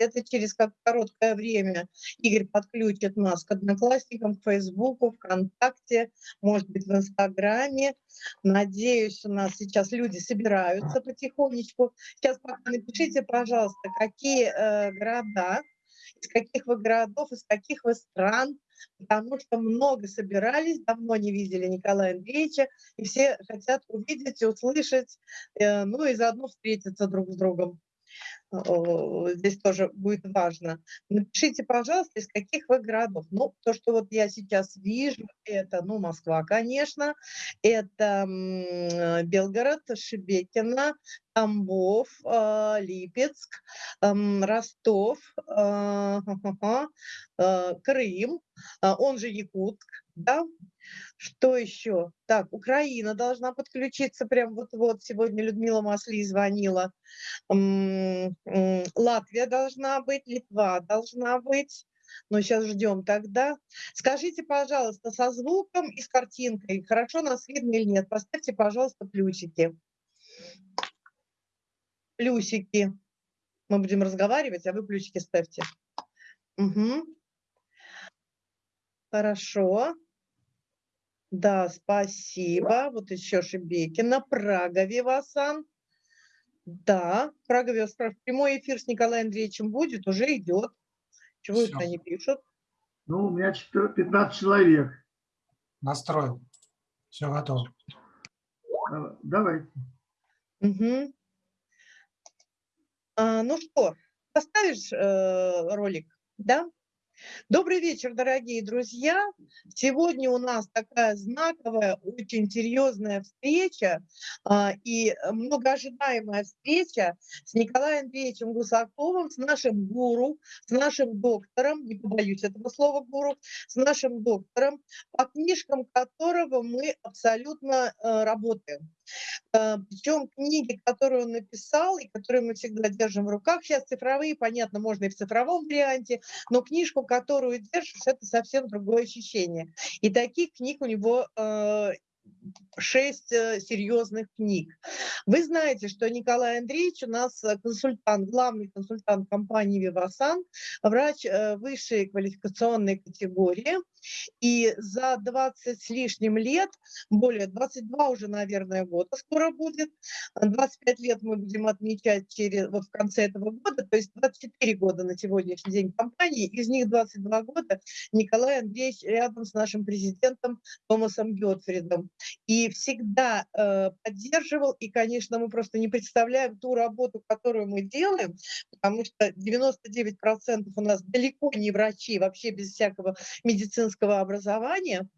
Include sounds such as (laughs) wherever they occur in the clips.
Это через как короткое время Игорь подключит нас к Одноклассникам, к Фейсбуку, ВКонтакте, может быть, в Инстаграме. Надеюсь, у нас сейчас люди собираются потихонечку. Сейчас пока напишите, пожалуйста, какие э, города, из каких вы городов, из каких вы стран, потому что много собирались, давно не видели Николая Андреевича, и все хотят увидеть и услышать, э, ну и заодно встретиться друг с другом здесь тоже будет важно. Напишите, пожалуйста, из каких вы городов. Ну, то, что вот я сейчас вижу, это, ну, Москва, конечно, это Белгород, Шебекино, Тамбов, а, Липецк, Ростов, а, (laughs) а, Крым, он же Якутск, да, что еще? Так, Украина должна подключиться прям вот-вот. Сегодня Людмила Масли звонила. Латвия должна быть, Литва должна быть. Но сейчас ждем тогда. Скажите, пожалуйста, со звуком и с картинкой, хорошо нас видно или нет? Поставьте, пожалуйста, плюсики. Плюсики. Мы будем разговаривать, а вы плюсики ставьте. Угу. Хорошо. Да, спасибо. Вот еще Шебекина. Прага Вивасан. Да, Прага Вивасан. Прямой эфир с Николаем Андреевичем будет, уже идет. Чего Все. это они пишут? Ну, у меня 15 человек. Настроил. Все готово. Давайте. Угу. А, ну что, поставишь э, ролик, да? Добрый вечер, дорогие друзья. Сегодня у нас такая знаковая, очень серьезная встреча а, и многоожидаемая встреча с Николаем Андреевичем Гусаковым, с нашим гуру, с нашим доктором, не побоюсь этого слова гуру, с нашим доктором, по книжкам которого мы абсолютно э, работаем. Э, Причем книги, которые он написал и которые мы всегда держим в руках, сейчас цифровые, понятно, можно и в цифровом варианте, но книжку, которую держишь, это совсем другое ощущение. И таких книг у него э, шесть э, серьезных книг. Вы знаете, что Николай Андреевич у нас э, консультант, главный консультант компании «Вивасан», врач э, высшей квалификационной категории. И за 20 с лишним лет, более 22 уже, наверное, года скоро будет, 25 лет мы будем отмечать через, вот в конце этого года, то есть 24 года на сегодняшний день компании, из них 22 года Николай Андреевич рядом с нашим президентом Томасом Гетфридом и всегда э, поддерживал. И, конечно, мы просто не представляем ту работу, которую мы делаем, потому что 99% у нас далеко не врачи, вообще без всякого медицинского образования.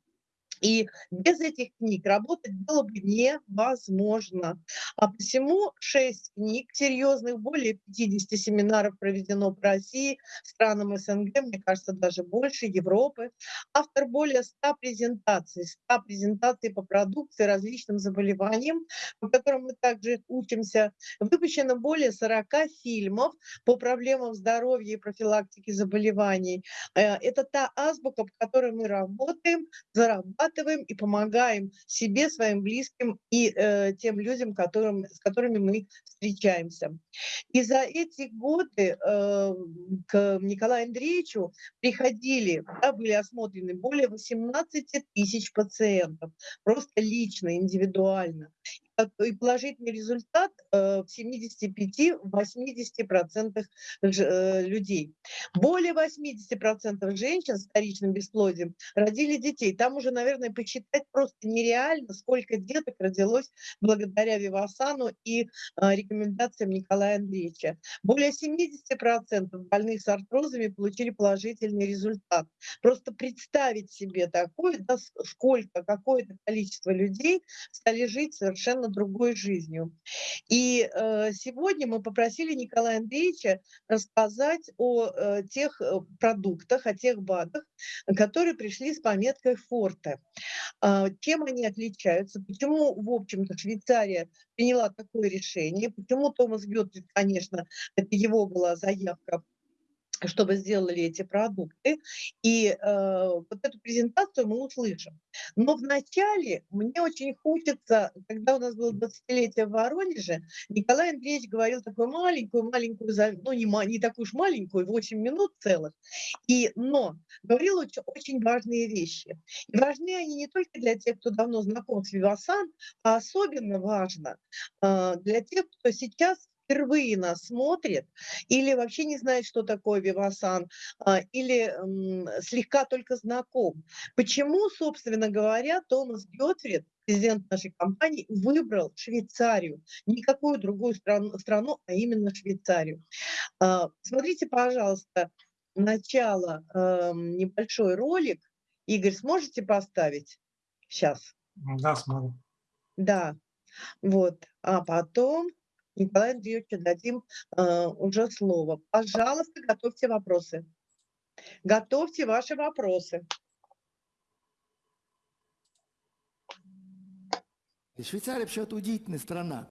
И без этих книг работать было бы невозможно. А посему шесть книг серьезных, более 50 семинаров проведено по России, странам СНГ, мне кажется, даже больше, Европы. Автор более 100 презентаций, 100 презентаций по продукции, различным заболеваниям, по которым мы также учимся. Выпущено более 40 фильмов по проблемам здоровья и профилактики заболеваний. Э, это та азбука, по которой мы работаем, зарабатываем, зарабатываем и помогаем себе, своим близким и э, тем людям, которым, с которыми мы встречаемся. И за эти годы э, к Николаю Андреевичу приходили, да, были осмотрены более 18 тысяч пациентов, просто лично, индивидуально и положительный результат э, в 75-80% э, людей. Более 80% женщин с вторичным бесплодием родили детей. Там уже, наверное, посчитать просто нереально, сколько деток родилось благодаря Вивасану и э, рекомендациям Николая Андреевича. Более 70% больных с артрозами получили положительный результат. Просто представить себе такое, да, сколько, какое-то количество людей стали жить совершенно другой жизнью. И э, сегодня мы попросили Николая Андреевича рассказать о э, тех э, продуктах, о тех БАДах, которые пришли с пометкой «Форте». Э, чем они отличаются, почему, в общем-то, Швейцария приняла такое решение, почему Томас Геттрид, конечно, это его была заявка чтобы сделали эти продукты. И э, вот эту презентацию мы услышим. Но вначале мне очень хочется, когда у нас было 20-летие в Воронеже, Николай Андреевич говорил такую маленькую-маленькую, ну не, не такую уж маленькую, 8 минут целых, и, но говорил очень, очень важные вещи. И важны они не только для тех, кто давно знаком с Вивасан, а особенно важно э, для тех, кто сейчас впервые нас смотрит или вообще не знает, что такое Вивасан, а, или слегка только знаком. Почему, собственно говоря, Томас Гетфрид, президент нашей компании, выбрал Швейцарию, никакую другую страну, страну а именно Швейцарию. А, смотрите, пожалуйста, начало, небольшой ролик. Игорь, сможете поставить? Сейчас. Да, смогу. Да, вот. А потом Николаю Андреевичу дадим э, уже слово. Пожалуйста, готовьте вопросы. Готовьте ваши вопросы. Швейцария вообще-то удивительная страна.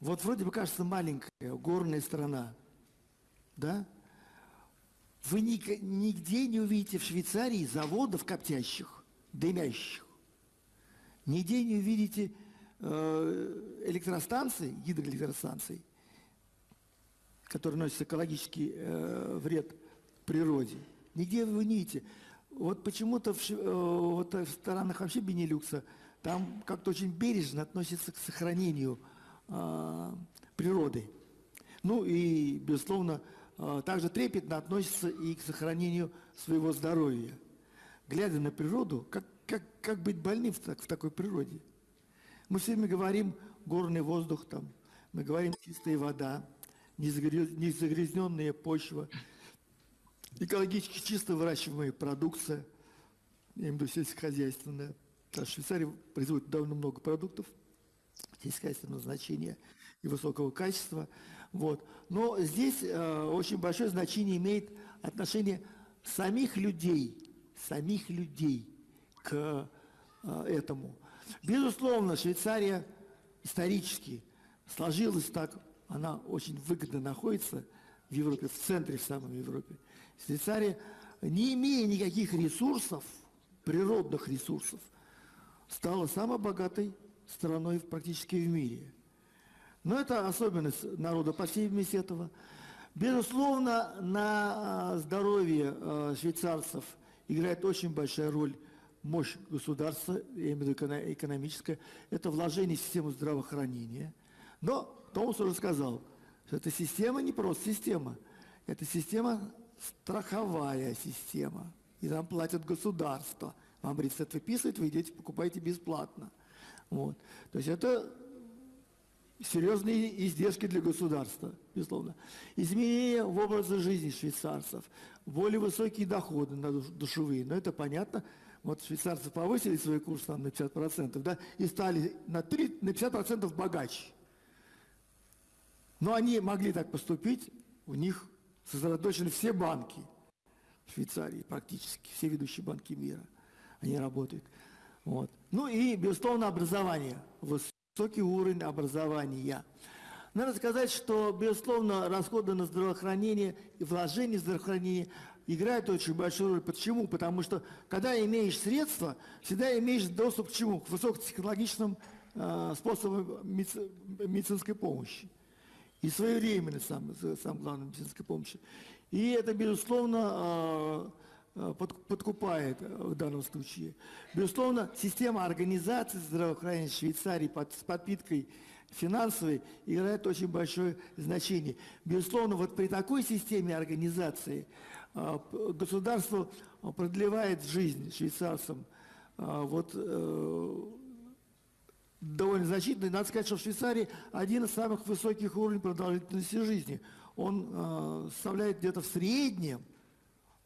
Вот вроде бы кажется маленькая, горная страна, да? Вы нигде не увидите в Швейцарии заводов коптящих, дымящих. Нигде не увидите электростанций, гидроэлектростанций, которые носят экологический э, вред природе, нигде вы не видите. Вот почему-то в, э, вот в странах вообще Бенилюкса там как-то очень бережно относятся к сохранению э, природы. Ну и, безусловно, э, также трепетно относятся и к сохранению своего здоровья. Глядя на природу, как, как, как быть больным в, в такой природе – мы все время говорим горный воздух, там, мы говорим чистая вода, незагрязненная почва, экологически чисто выращиваемая продукция, я имею в виду сельскохозяйственная. Швейцария производит довольно много продуктов сельскохозяйственного значения и высокого качества. Вот. Но здесь э, очень большое значение имеет отношение самих людей, самих людей к э, этому. Безусловно, Швейцария исторически сложилась так, она очень выгодно находится в Европе, в центре в самой Европе. Швейцария, не имея никаких ресурсов, природных ресурсов, стала самой богатой страной практически в мире. Но это особенность народа, по всей видимости, этого. Безусловно, на здоровье э, швейцарцев играет очень большая роль мощь государства, я имею в виду экономическая, это вложение в систему здравоохранения. Но Томас уже сказал, что эта система не просто система, это система страховая система. И нам платят государство. Вам рецепт выписывают, вы идете, покупаете бесплатно. Вот. То есть это серьезные издержки для государства, безусловно. Изменения в образе жизни швейцарцев, более высокие доходы на душевые, но это понятно – вот швейцарцы повысили свой курс там, на 50%, да, и стали на, 3, на 50% богаче. Но они могли так поступить, у них сосредоточены все банки в Швейцарии практически, все ведущие банки мира, они работают. Вот. Ну и, безусловно, образование, высокий уровень образования. Надо сказать, что, безусловно, расходы на здравоохранение и вложения в здравоохранение играет очень большую роль. Почему? Потому что, когда имеешь средства, всегда имеешь доступ к чему? К высокотехнологичным э, способам медицинской помощи. И своевременной, сам, сам главной медицинской помощи. И это, безусловно, э, под, подкупает в данном случае. Безусловно, система организации здравоохранения Швейцарии под, с подпиткой финансовой играет очень большое значение. Безусловно, вот при такой системе организации государство продлевает жизнь швейцарцам а, вот, э, довольно значительно. Надо сказать, что в Швейцарии один из самых высоких уровней продолжительности жизни. Он э, составляет где-то в среднем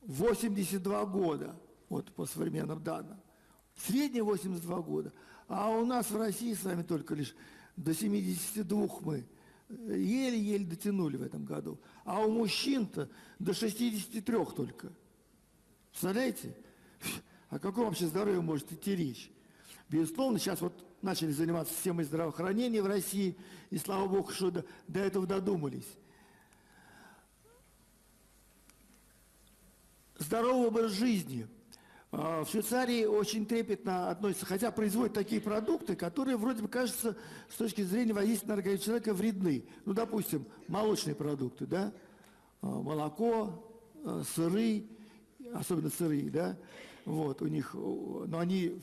82 года, вот по современным данным. В среднем 82 года. А у нас в России с вами только лишь до 72 мы еле-еле дотянули в этом году. А у мужчин-то до 63 только. Представляете? О каком вообще здоровье может идти речь? Безусловно, сейчас вот начали заниматься системой здравоохранения в России, и слава богу, что до, до этого додумались. Здоровый образ жизни – а, В Швейцарии очень трепетно относятся, хотя производят такие продукты, которые вроде бы кажется с точки зрения воздействия на организм человека вредны. Ну, допустим, молочные продукты, да, А, молоко, а, сыры, особенно сыры, да, вот у них, но они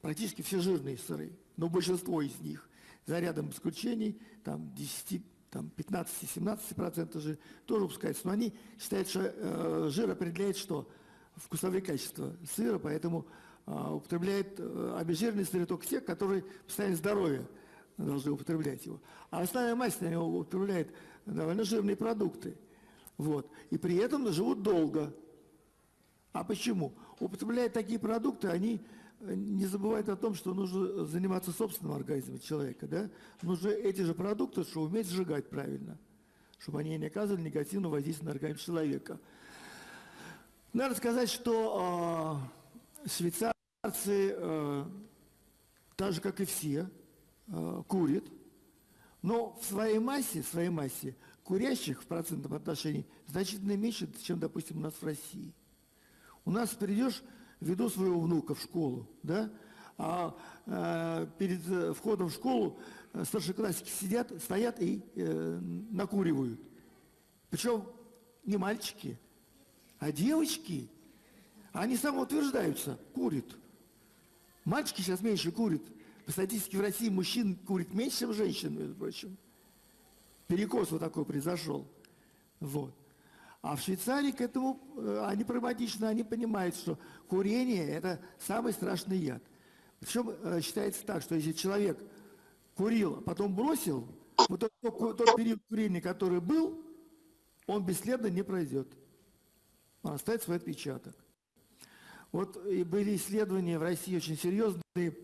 практически все жирные сыры, но большинство из них, за рядом исключений, там 10, там 15-17% же тоже выпускается, но они считают, что э, жир определяет что? Вкусовые качества сыра, поэтому а, употребляют э, обезжиренные сыры только те, которые в состоянии здоровья должны употреблять его. А основная масса они употребляет довольно жирные продукты. Вот. И при этом живут долго. А почему? Употребляя такие продукты, они э, не забывают о том, что нужно заниматься собственным организмом человека. Да? Нужно эти же продукты, что уметь сжигать правильно, чтобы они не оказывали негативного воздействия на организм человека. Надо сказать, что э, швейцарцы, э, так же как и все, э, курят, но в своей массе, в своей массе курящих в процентном отношении значительно меньше, чем, допустим, у нас в России. У нас придешь, веду своего внука в школу, да, а э, перед входом в школу э, старшеклассники сидят, стоят и э, накуривают. Причем не мальчики, а девочки. Они самоутверждаются, курят. Мальчики сейчас меньше курят. По статистике в России мужчин курит меньше, чем женщин, между прочим. Перекос вот такой произошел. Вот. А в Швейцарии к этому, э, они прагматичны, они понимают, что курение – это самый страшный яд. Причем э, считается так, что если человек курил, а потом бросил, вот тот, тот- период курения, который был, он бесследно не пройдет. Он оставит свой отпечаток. Вот и были исследования в России очень серьезные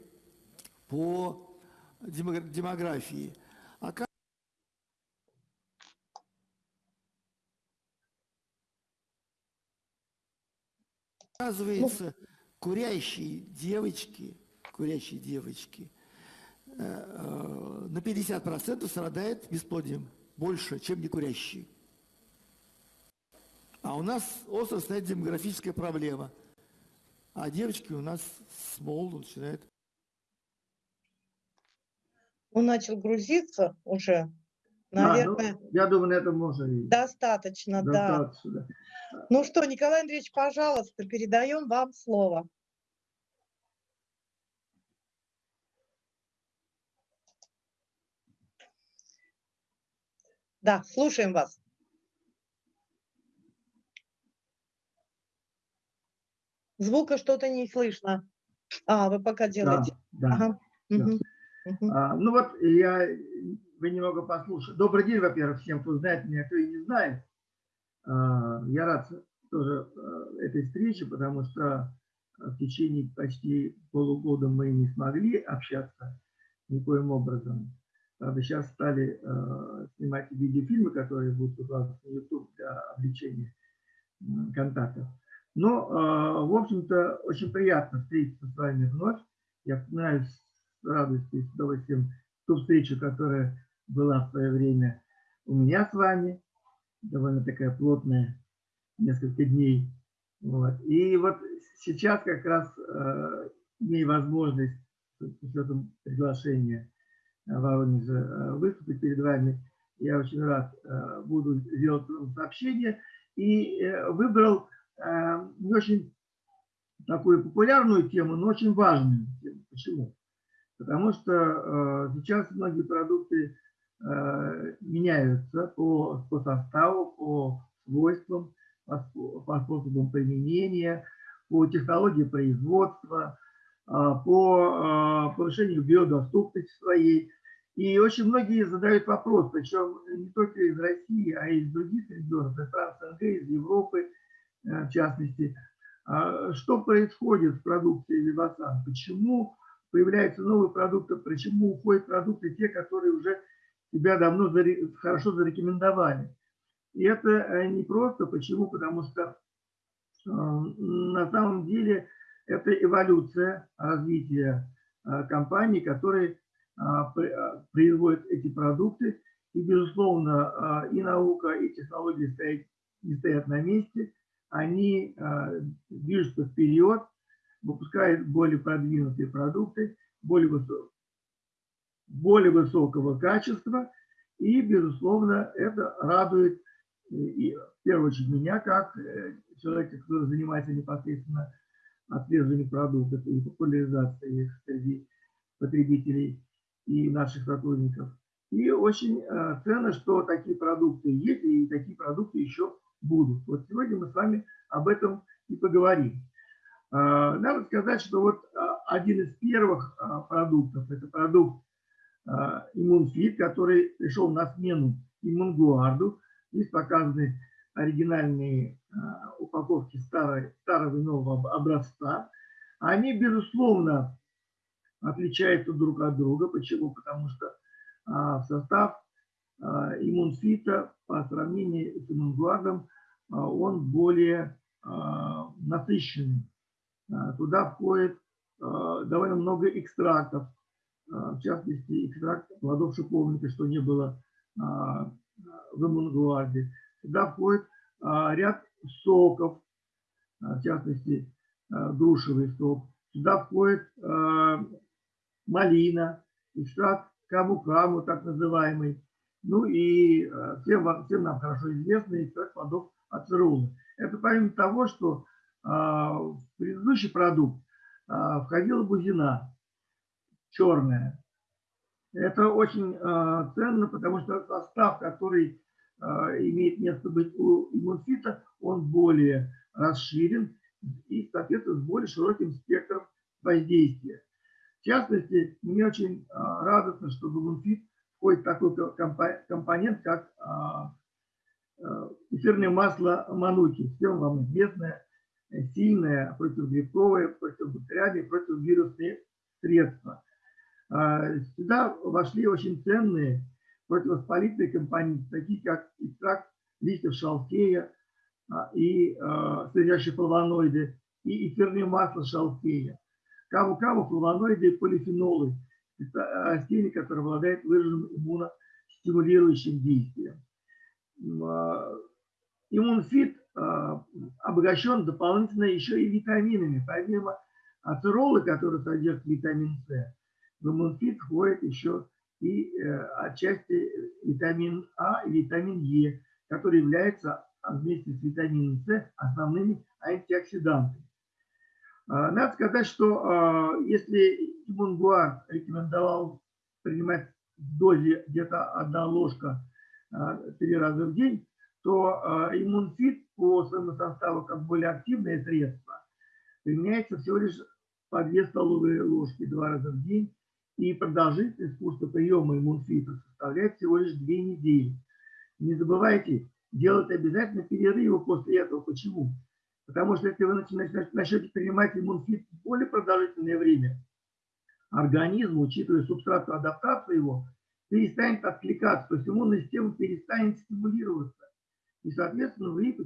по демо- демографии. Оказывается, курящие девочки, курящие девочки э, э, на 50% страдают бесплодием больше, чем не курящие. А у нас остро стоит демографическая проблема. А девочки у нас с молоду начинают Он начал грузиться уже. Да, ну, Наверное, я думаю, на этом можно и достаточно, да. достаточно. да. Ну что, Николай Андреевич, пожалуйста, передаем вам слово. Да, слушаем вас. Звука что-то не слышно. А, вы пока Да, делаете. да. Ага. да. мгм. А, ну вот я, вы немного послушали. Добрый день, во-первых, всем, кто знает меня, кто и не знает. А, я рад тоже а, этой встрече, потому что в течение почти полугода мы не смогли общаться никоим образом. Правда, сейчас стали а, снимать видеофильмы, которые будут выкладываться на YouTube для облегчения м, контактов. Но, а, в общем-то, очень приятно встретиться с вами вновь. Я вспоминаю с радостью и с удовольствием ту встречу, которая была в свое время у меня с вами, довольно такая плотная, несколько дней. Вот. И вот сейчас как раз э, имею возможность с учетом приглашения э, Воронежа э, выступить перед вами. Я очень рад буду сделать сообщение. И э, выбрал не очень такую популярную тему, но очень важную тему. Почему? Потому что э, сейчас многие продукты э, меняются по, по составу, по свойствам, по, по способам применения, по технологии производства, по повышению биодоступности своей. И очень многие задают вопрос, причем не только из России, а и из других регионов, из СНГ, из Европы, э, в частности, а, что происходит в продукции Вивасан, почему появляются новые продукты, почему уходят продукты те, которые уже себя давно хорошо зарекомендовали. И это э, не просто. Почему? Потому что э, на самом деле это эволюция развития э, компаний, которые э, пр- э, производят эти продукты. И, безусловно, э, и наука, и технологии стоят, не стоят на месте. Они движутся вперед, выпускают более продвинутые продукты, более, высок, более высокого качества, и, безусловно, это радует и, в первую очередь меня, как человека, который занимается непосредственно отслеживанием продуктов и популяризацией их среди потребителей и наших сотрудников. И очень э, ценно, что такие продукты есть, и такие продукты еще будут. Вот сегодня мы с вами об этом и поговорим. Э, надо сказать, что вот э, один из первых продуктов, это продукт Иммунфит, который пришел на смену Иммунгуарду. Здесь показаны оригинальные упаковки старой, старого и нового образца. Они, безусловно, отличаются друг от друга. Почему? Потому что а, в состав а, иммунфита по сравнению с иммунгуардом а, он более насыщенный. Туда входит довольно много экстрактов, в частности, экстракт плодов шиповника, что не было в иммунгуарде. Туда входит ряд соков, в частности, грушевый сок. Сюда входит малина, экстракт каму-каму, так называемый. Ну и э, всем, всем нам хорошо известный экстракт плодов ацеролы. Это помимо того, что а, в предыдущий продукт а, входила бузина черная. Это очень ценно, потому что состав, который имеет место быть у иммунфита, он более расширен и, соответственно, с более широким спектром воздействия. В частности, мне очень радостно, что в Гумфит входит такой компонент, как а, а, эфирное масло мануки. Всем вам известное, сильное противогрибковое, противобактериальное, противовирусные средства. Сюда вошли очень ценные противовоспалительные компоненты, такие как экстракт листьев шалфея и содержащие флавоноиды, и эфирное масло шалфея. Каву-каву, флавоноиды и полифенолы. Это растения, которые обладают выраженным иммуностимулирующим действием. А, иммунфит а, обогащен дополнительно еще и витаминами. Помимо ацеролы, которые содержат витамин С, в иммунфит входит еще и э, отчасти витамин А и витамин Е, которые являются вместе с витамином С основными антиоксидантами. А, надо сказать, что а, если Имунгуар рекомендовал принимать в дозе где-то одна ложка а, три раза в день, то иммунфит по своему составу как более активное средство применяется всего лишь по 2 столовые ложки два раза в день, и продолжительность курса приема иммунфита составляет всего лишь 2 недели. Не забывайте делать обязательно перерывы после этого. Почему? Потому что если вы начнете принимать иммунфит более продолжительное время, организм, учитывая субстратную адаптацию его, перестанет откликаться, то есть иммунная система перестанет стимулироваться. И, соответственно, вы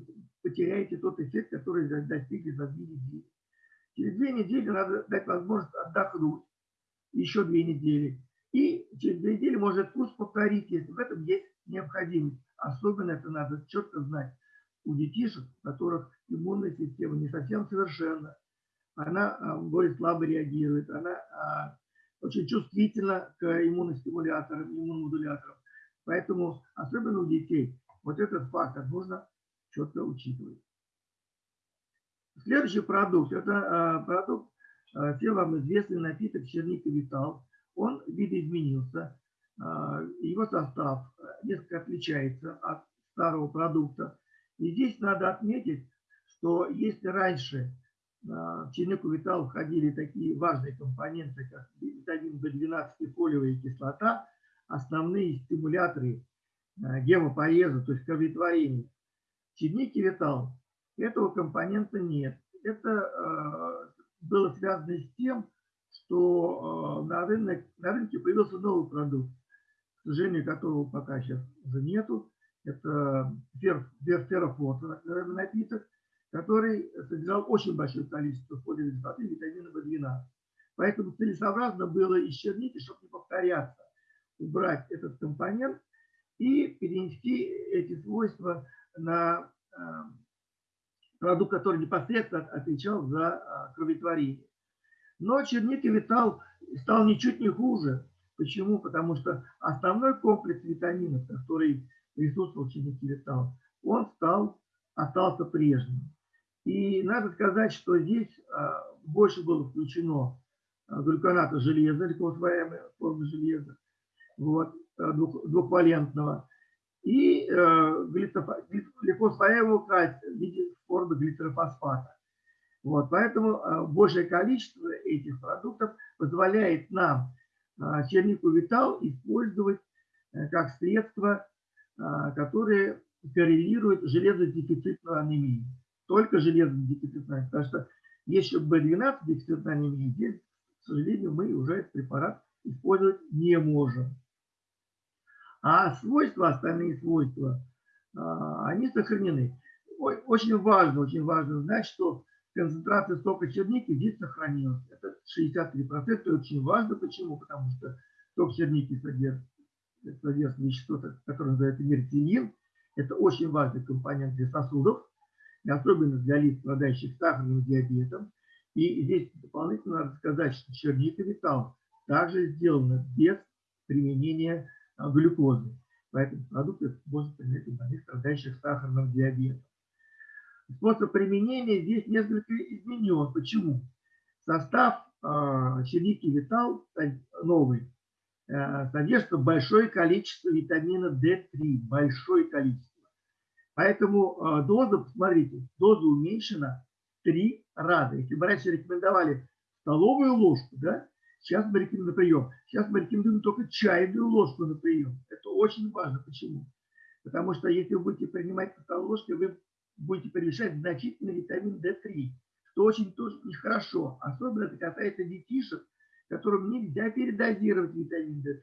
потеряете тот эффект, который достигли за две недели. Через две недели надо дать возможность отдохнуть, еще две недели. И через две недели можно курс повторить, если в этом есть необходимость. Особенно это надо четко знать у детишек, у которых иммунная система не совсем совершенна, она а, более слабо реагирует, она а, очень чувствительна к иммуностимуляторам, иммуномодуляторам. Поэтому, особенно у детей, вот этот фактор нужно четко учитывать. Следующий продукт, это а, продукт, всем вам известный напиток черника Витал. Он видоизменился, его состав несколько отличается от старого продукта. И здесь надо отметить, что если раньше в чернику витал входили такие важные компоненты, как витамин В12 и фолиевая кислота, основные стимуляторы а, гемопоеза, то есть кроветворения. В чернике витал этого компонента нет. Это а, было связано с тем, что а, на, рынок, на рынке появился новый продукт, к сожалению, которого пока сейчас уже нету это верферофлот, напиток, который содержал очень большое количество фолиевой и витамина В12. Поэтому целесообразно было из черники, чтобы не повторяться, убрать этот компонент и перенести эти свойства на э, продукт, который непосредственно отвечал за а, кроветворение. Но черника витал стал ничуть не хуже. Почему? Потому что основной комплекс витаминов, который присутствовал в чернике витал, он стал, остался прежним. И надо сказать, что здесь а, больше было включено а, глюконата железа, легко формы железа, вот, двух, двухвалентного, и э, легко усвояемого кальция в виде формы глицерофосфата. Вот, поэтому э, большее количество этих продуктов позволяет нам э, чернику витал использовать э, как средство, э, которое коррелирует с железодефицитной анемией. Только железодефицитной, потому что если B12 дефицитной анемии, здесь, к сожалению, мы уже этот препарат использовать не можем. А свойства, остальные свойства, а, они сохранены. Очень важно, очень важно знать, что концентрация сока черники здесь сохранилась. Это 63%. Это очень важно. Почему? Потому что сок черники содержит, содержит вещество, которое называется мертилин. Это очень важный компонент для сосудов, и особенно для лиц, страдающих сахарным диабетом. И здесь дополнительно надо сказать, что черника витал также сделана без применения а, глюкозы. Поэтому продукты можно применять у больных, страдающих сахарным диабетом. Способ применения здесь несколько изменен. Почему? Состав э, черники Витал новый э, содержит большое количество витамина D3. Большое количество. Поэтому э, доза, посмотрите, доза уменьшена три раза. Если бы раньше рекомендовали столовую ложку, да, Сейчас мы рекомендуем на прием. Сейчас мы рекомендуем только чайную ложку на прием. Это очень важно. Почему? Потому что если вы будете принимать столовой ложкой, вы будете превышать значительно витамин D3, что очень тоже нехорошо. Особенно это касается детишек, которым нельзя передозировать витамин D3.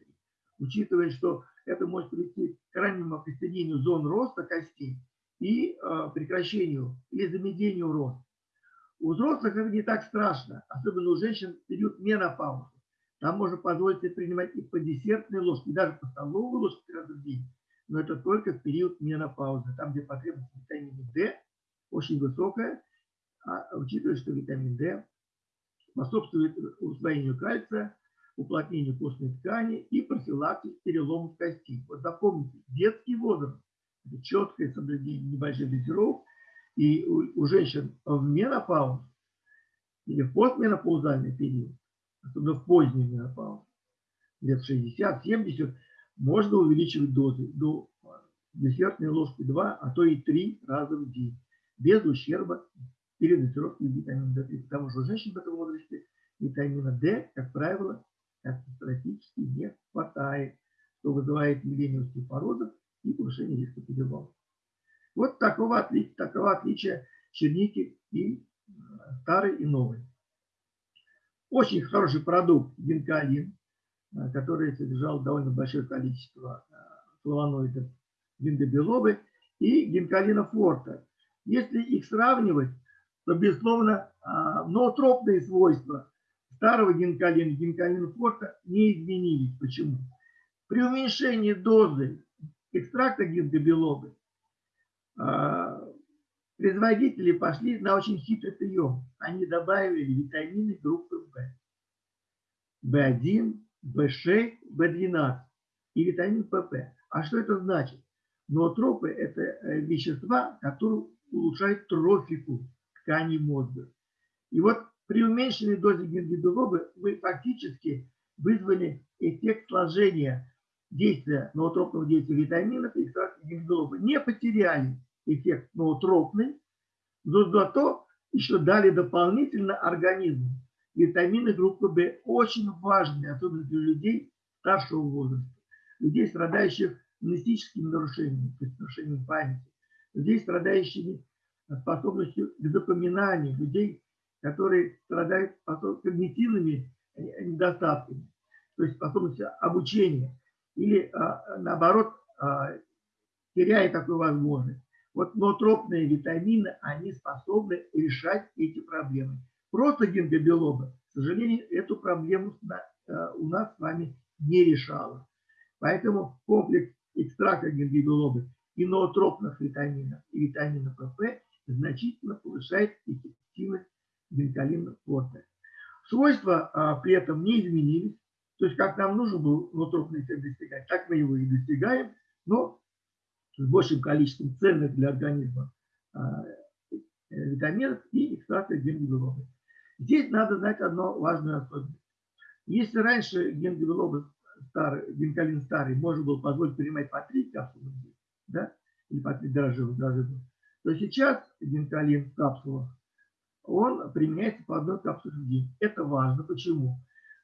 Учитывая, что это может привести к раннему окостенению зон роста костей и э, прекращению или замедлению роста. У взрослых это не так страшно, особенно у женщин в период менопаузы. Там можно позволить себе принимать и по десертной ложке, и даже по столовой ложке раза в день. Но это только в период менопаузы, там, где потребность витамина D очень высокая, а учитывая, что витамин D способствует усвоению кальция, уплотнению костной ткани и профилактике переломов костей. Вот запомните, детский возраст – четкое соблюдение небольших дозировок, и у, у женщин в менопаузе или в постменопаузальный период особенно в поздний менопауз, лет 60-70, можно увеличивать дозы до десертной ложки 2, а то и 3 раза в день, без ущерба передозировки витамина D3. Потому что у женщин в этом возрасте витамина D, как правило, катастрофически не хватает, что вызывает явление остеопороза и повышение риска перелома. Вот такого такого отличия черники и старой и новой. Очень хороший продукт гинкалин, э, который содержал довольно большое количество э, флавоноидов гингобилобы и гинкалина форта. Если их сравнивать, то, безусловно, э, ноотропные свойства старого гинкалина и гинкалина форта не изменились. Почему? При уменьшении дозы экстракта гингобилобы производители пошли на очень хитрый прием. Они добавили витамины группы В. В1, В6, В12 и витамин ПП. А что это значит? Ноотропы – это э, вещества, которые улучшают трофику ткани мозга. И вот при уменьшенной дозе гингибилобы вы фактически вызвали эффект сложения действия ноотропного действия витаминов и экстракта. Не потеряли эффект ноотропный, но зато еще дали дополнительно организму витамины группы В, очень важные, особенно для людей старшего возраста, людей, страдающих амнестическими нарушениями, нарушением памяти, людей, страдающими способностью к запоминанию, людей, которые страдают когнитивными э, недостатками, то есть способностью обучения, или а, наоборот, а, теряя такую возможность. Вот ноотропные витамины, они способны решать эти проблемы. Просто гингобилоба, к сожалению, эту проблему э, у нас с вами не решала. Поэтому комплекс экстракта гингобилобы и ноотропных витаминов и витамина ПП значительно повышает эффективность гинкалина порта. Свойства а, при этом не изменились. То есть, как нам нужен был нутрofный эффект достигать, так мы его и достигаем, но с большим количеством ценных для организма а, витаминов и экстракта гемоглобина. Здесь надо знать одну важную особенность. Если раньше гемоглобин старый, гинкалин старый можно было позволить принимать по 3 капсулы да, или по 3 дрожжевых дрожжевых, то сейчас гинкалин в капсулах, он применяется по одной капсуле в день. Это важно. Почему?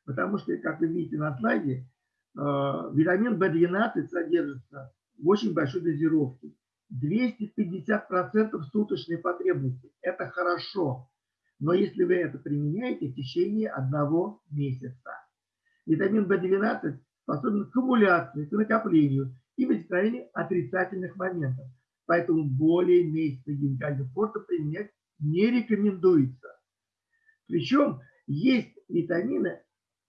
Потому что, как вы видите на слайде, э, витамин В12 содержится в очень большой дозировке. 250% суточной потребности. Это хорошо. Но если вы это применяете в течение одного месяца. Витамин В12 способен к аккумуляции, к накоплению и возникновению отрицательных моментов. Поэтому более месяца гинкального порта применять не рекомендуется. Причем есть витамины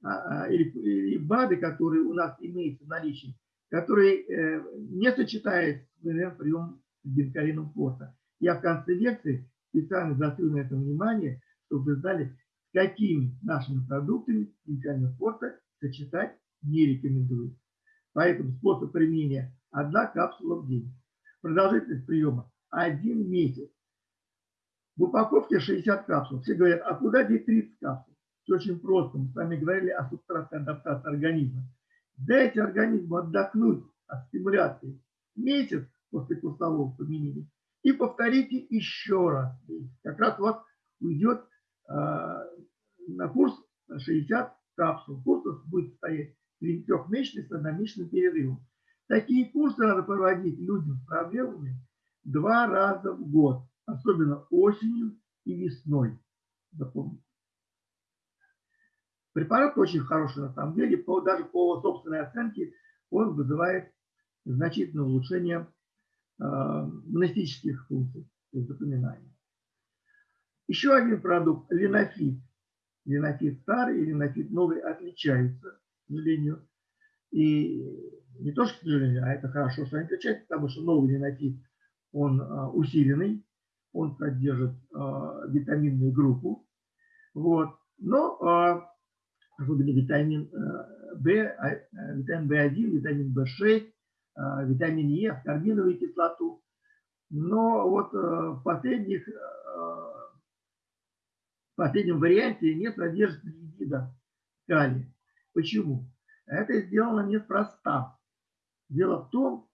а, а, или, БАДы, которые у нас имеются в наличии, которые э, не сочетаются с приемом гинкалином порта. Я в конце лекции специально заострю на это внимание, чтобы вы знали, с какими нашими продуктами гинкалина порта сочетать не рекомендуется. Поэтому способ применения – одна капсула в день. Продолжительность приема – один месяц. В упаковке 60 капсул. Все говорят, а куда деть 30 капсул? Все очень просто. Мы с вами говорили о субстратной адаптации организма. Дайте организму отдохнуть от стимуляции месяц после курсового применения и повторите еще раз. Как раз у вас уйдет э, на курс 60 капсул. Курс будет стоять трехмесячный с одномесячным перерывом. Такие курсы надо проводить людям с проблемами два раза в год особенно осенью и весной. Запомните. Препарат очень хороший на самом деле, по, даже по собственной оценке он вызывает значительное улучшение э, монастических функций, запоминания. Еще один продукт – линофит. Линофит старый и линофит новый отличаются, к сожалению. И не то, что к а это хорошо, что они отличаются, потому что новый линофит, он э, усиленный, он содержит э, витаминную группу. Вот. Но э, особенно витамин э, В, витамин В1, витамин В6, э, витамин Е, аскорбиновую кислоту. Но вот э, в, последних, э, в последнем варианте не содержит липида калия. Почему? Это сделано неспроста. Дело в том,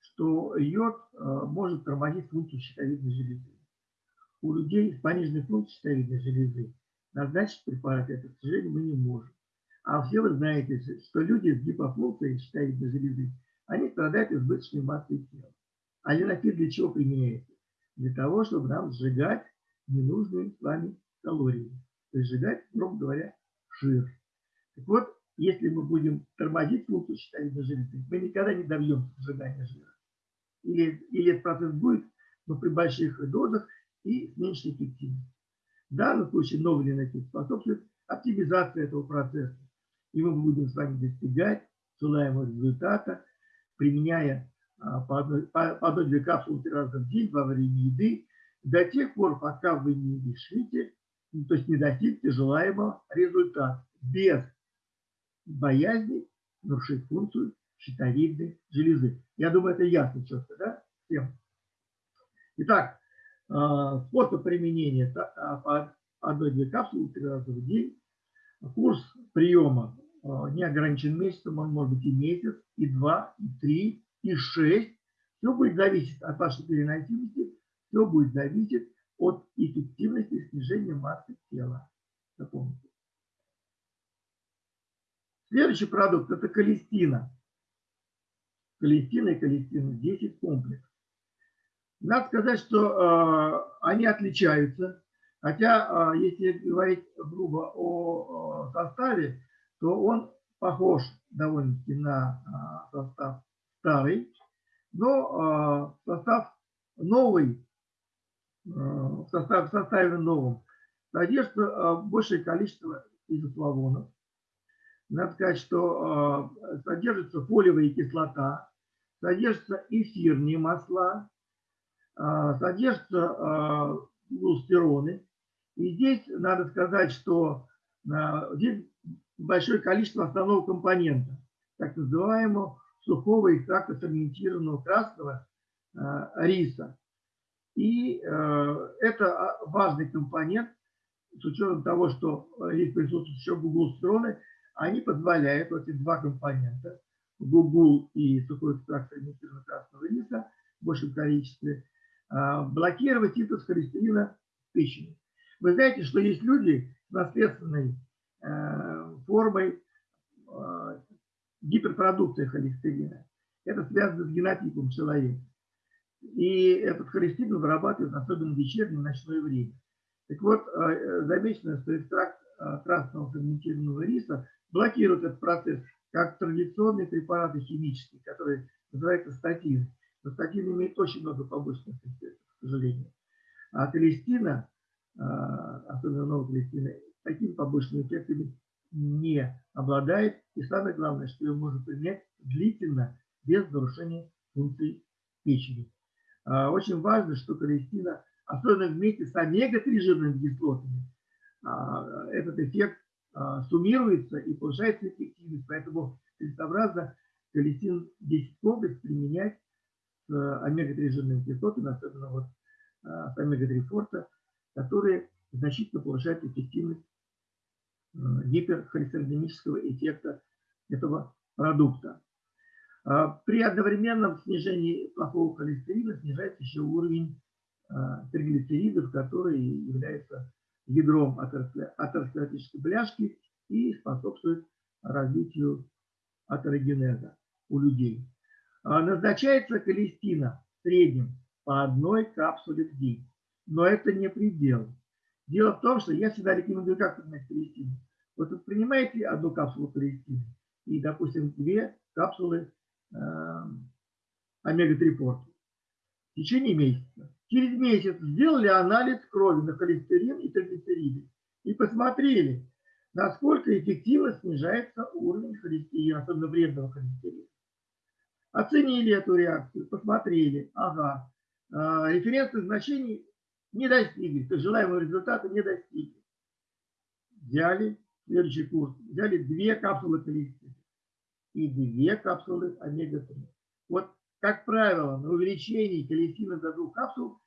что йод э, может тормозить функцию щитовидной железы. У людей с пониженной функцией щитовидной железы назначить препарат это, к сожалению, мы не можем. А все вы знаете, что люди с гипофункцией щитовидной железы, они страдают избыточной массой тела. А линофит для чего применяется? Для того, чтобы нам сжигать ненужные с вами калории. То есть сжигать, грубо говоря, жир. Так вот, если мы будем тормозить щитовидной железы, мы никогда не добьемся сжигания жира или, или этот процесс будет, но при больших дозах и с меньшей эффективностью. В данном случае новый линотип способствует оптимизации этого процесса. И мы будем с вами достигать желаемого результата, применяя а, по одной, по, по одной капсулы три раза в день во время еды, до тех пор, пока вы не решите, ну, то есть не достигнете желаемого результата, без боязни нарушить функцию щитовидной железы. Я думаю, это ясно четко, да? Всем. Итак, а, способ применения а, по одной-две капсулы три раза в день. Курс приема а, не ограничен месяцем, он может быть и месяц, и два, и три, и шесть. Все будет зависеть от вашей переносимости, все будет зависеть от эффективности снижения массы тела. Запомните. Следующий продукт – это колестина коллективно и коллективно 10 комплексов. Надо сказать, что э, они отличаются, хотя э, если говорить грубо о, о составе, то он похож довольно-таки на э, состав старый, но э, состав новый, э, состав, в составе новом содержится э, большее количество изофлавонов, надо сказать, что э, содержится фолиевая кислота, содержатся эфирные масла, а, содержатся а, глустероны. И здесь надо сказать, что а, здесь большое количество основного компонента, так называемого сухого экстракта ферментированного красного риса. И это важный компонент, с учетом того, что здесь присутствуют еще гуглстероны, они позволяют, вот эти два компонента, гугул и сухой экстракт ферментированного красного риса в большем количестве, а, блокировать синтез холестерина в печени. Вы знаете, что есть люди с наследственной э, формой э, гиперпродукции холестерина. Это связано с генотипом человека. И этот холестерин вырабатывают особенно в вечернее ночное время. Так вот, э, замечено, что экстракт красного ферментированного риса блокирует этот процесс, как традиционные препараты химические, которые называются статины. Но статин имеет очень много побочных эффектов, к сожалению. А колестина, а, особенно новая колестина, такими побочными эффектами не обладает. И самое главное, что ее можно принять длительно, без нарушения функций печени. А, очень важно, что колестина, особенно вместе с омега-3 жирными кислотами, этот эффект суммируется и повышается эффективность. Поэтому целесообразно колестин 10 комплекс применять с омега-3 жирными кислотами, особенно вот а, с омега-3 форта, которые значительно повышают эффективность а, гиперхолестеринемического эффекта этого продукта. А, при одновременном снижении плохого холестерина снижается еще уровень триглицеридов, которые являются ядром атеросклеротической бляшки и способствуют развитию атерогенеза у людей. А, назначается колестина в среднем по одной капсуле в день. Но это не предел. Дело в том, что я всегда рекомендую, как принять колестину. Вот вы принимаете одну капсулу колестины и, допустим, две капсулы э, омега-3 порту в течение месяца. Через месяц сделали анализ крови на холестерин и триглицериды и посмотрели, насколько эффективно снижается уровень холестерина, особенно вредного холестерина. Оценили эту реакцию, посмотрели, ага, а, референсных значений не достигли, то желаемого результата не достигли. Взяли следующий курс, взяли две капсулы количества и две капсулы омега-3. Вот, как правило, на увеличении колестина до двух капсул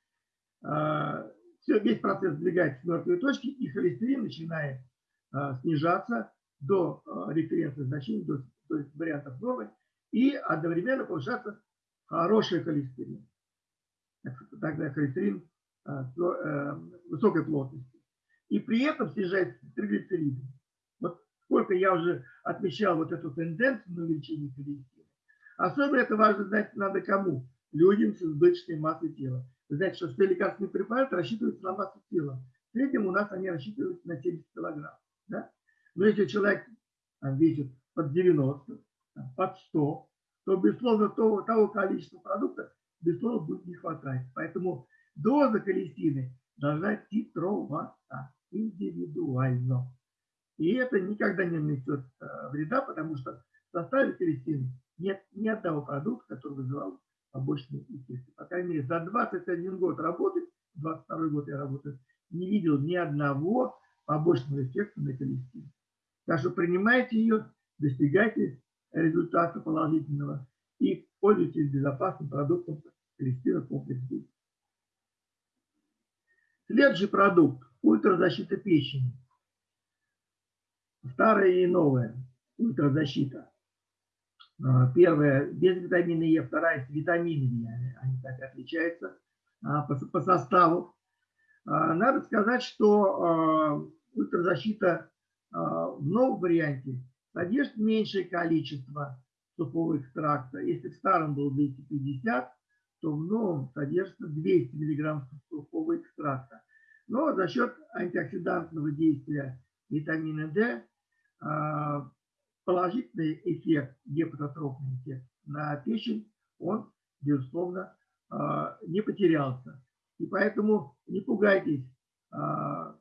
а, все, весь процесс сдвигается с мертвой точки, и холестерин начинает а, снижаться до референсных значений, до, до вариантов нормы, и одновременно повышаться хороший холестерин. Тогда холестерин а, э, высокой плотности. И при этом снижается триглицериды. Вот сколько я уже отмечал вот эту тенденцию на увеличение холестерина. Особенно это важно знать надо кому? Людям с избыточной массой тела. Вы знаете, что все лекарственные препараты рассчитываются на массу тела. В среднем у нас они рассчитываются на 70 килограмм. Да? Но если человек весит под 90, под 100, то, безусловно, того, того количества продукта, безусловно, будет не хватать. Поэтому доза колестины должна титроваться индивидуально. И это никогда не нанесет э, вреда, потому что в составе колестины нет ни одного продукта, который вызывал побочные эффекты. По крайней мере, за 21 год работы, 22 год я работаю, не видел ни одного побочного эффекта на колестине. Так что принимайте ее, достигайте результата положительного и пользуйтесь безопасным продуктом Кристина комплекс. Следующий продукт – ультразащита печени. Старая и новая ультразащита. А, первая без витамина Е, вторая с витаминами. Они так отличаются а, по составу. А, надо сказать, что ультразащита в новом варианте содержит меньшее количество сухого экстракта. Если в старом был 250, то в новом содержится 200 мг сухого экстракта. Но за счет антиоксидантного действия витамина D положительный эффект, гепатотропный эффект на печень, он, безусловно, а, не потерялся. И поэтому не пугайтесь, а,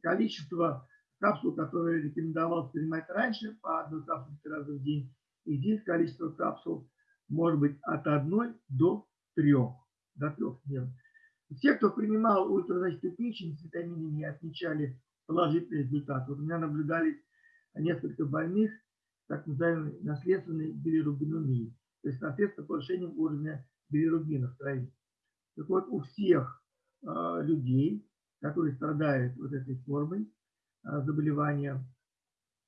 количество капсул, которые рекомендовалось принимать раньше, по одной капсуле раза в день, и здесь количество капсул может быть от одной до трех, до трех дней. Все, кто принимал ультразащиту печени с витаминами, отмечали положительный результат. Вот у меня наблюдались несколько больных так называемой наследственной билирубинемией, то есть наследство повышением уровня билирубина в крови. Так вот, у всех э, людей, которые страдают вот этой формой э, заболевания,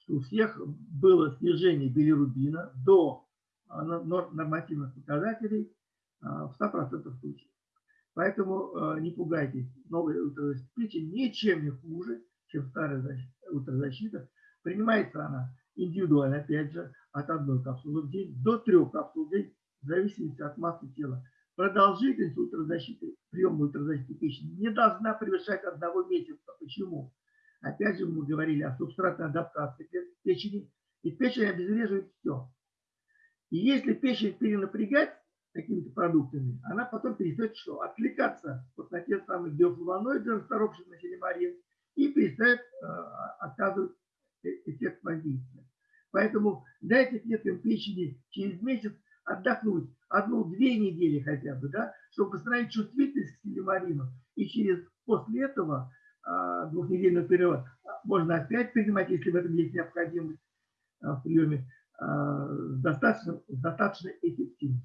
у всех было снижение билирубина до э, нормативных показателей э, в 100% случаев. Поэтому э, не пугайтесь, новая ультразащита ничем не хуже, чем старая ультразащита. Принимается она индивидуально, опять же, от одной капсулы в день до трех капсул в день, в зависимости от массы тела. Продолжительность ультразащиты, приема ультразащиты печени не должна превышать одного месяца. Почему? Опять же, мы говорили о субстратной адаптации печени, и печень обезвреживает все. И если печень перенапрягать какими-то продуктами, она потом перестает что? Отвлекаться вот на те самые биофлавоноиды, расторопшие на селемарин, и перестает э, оказывать э, эффект воздействия. Поэтому дайте клеткам печени через месяц отдохнуть одну-две недели хотя бы, да, чтобы восстановить чувствительность к селемарину. И через после этого э, двухнедельный период можно опять принимать, если в этом есть необходимость э, в приеме, э, достаточно, достаточно эффективно.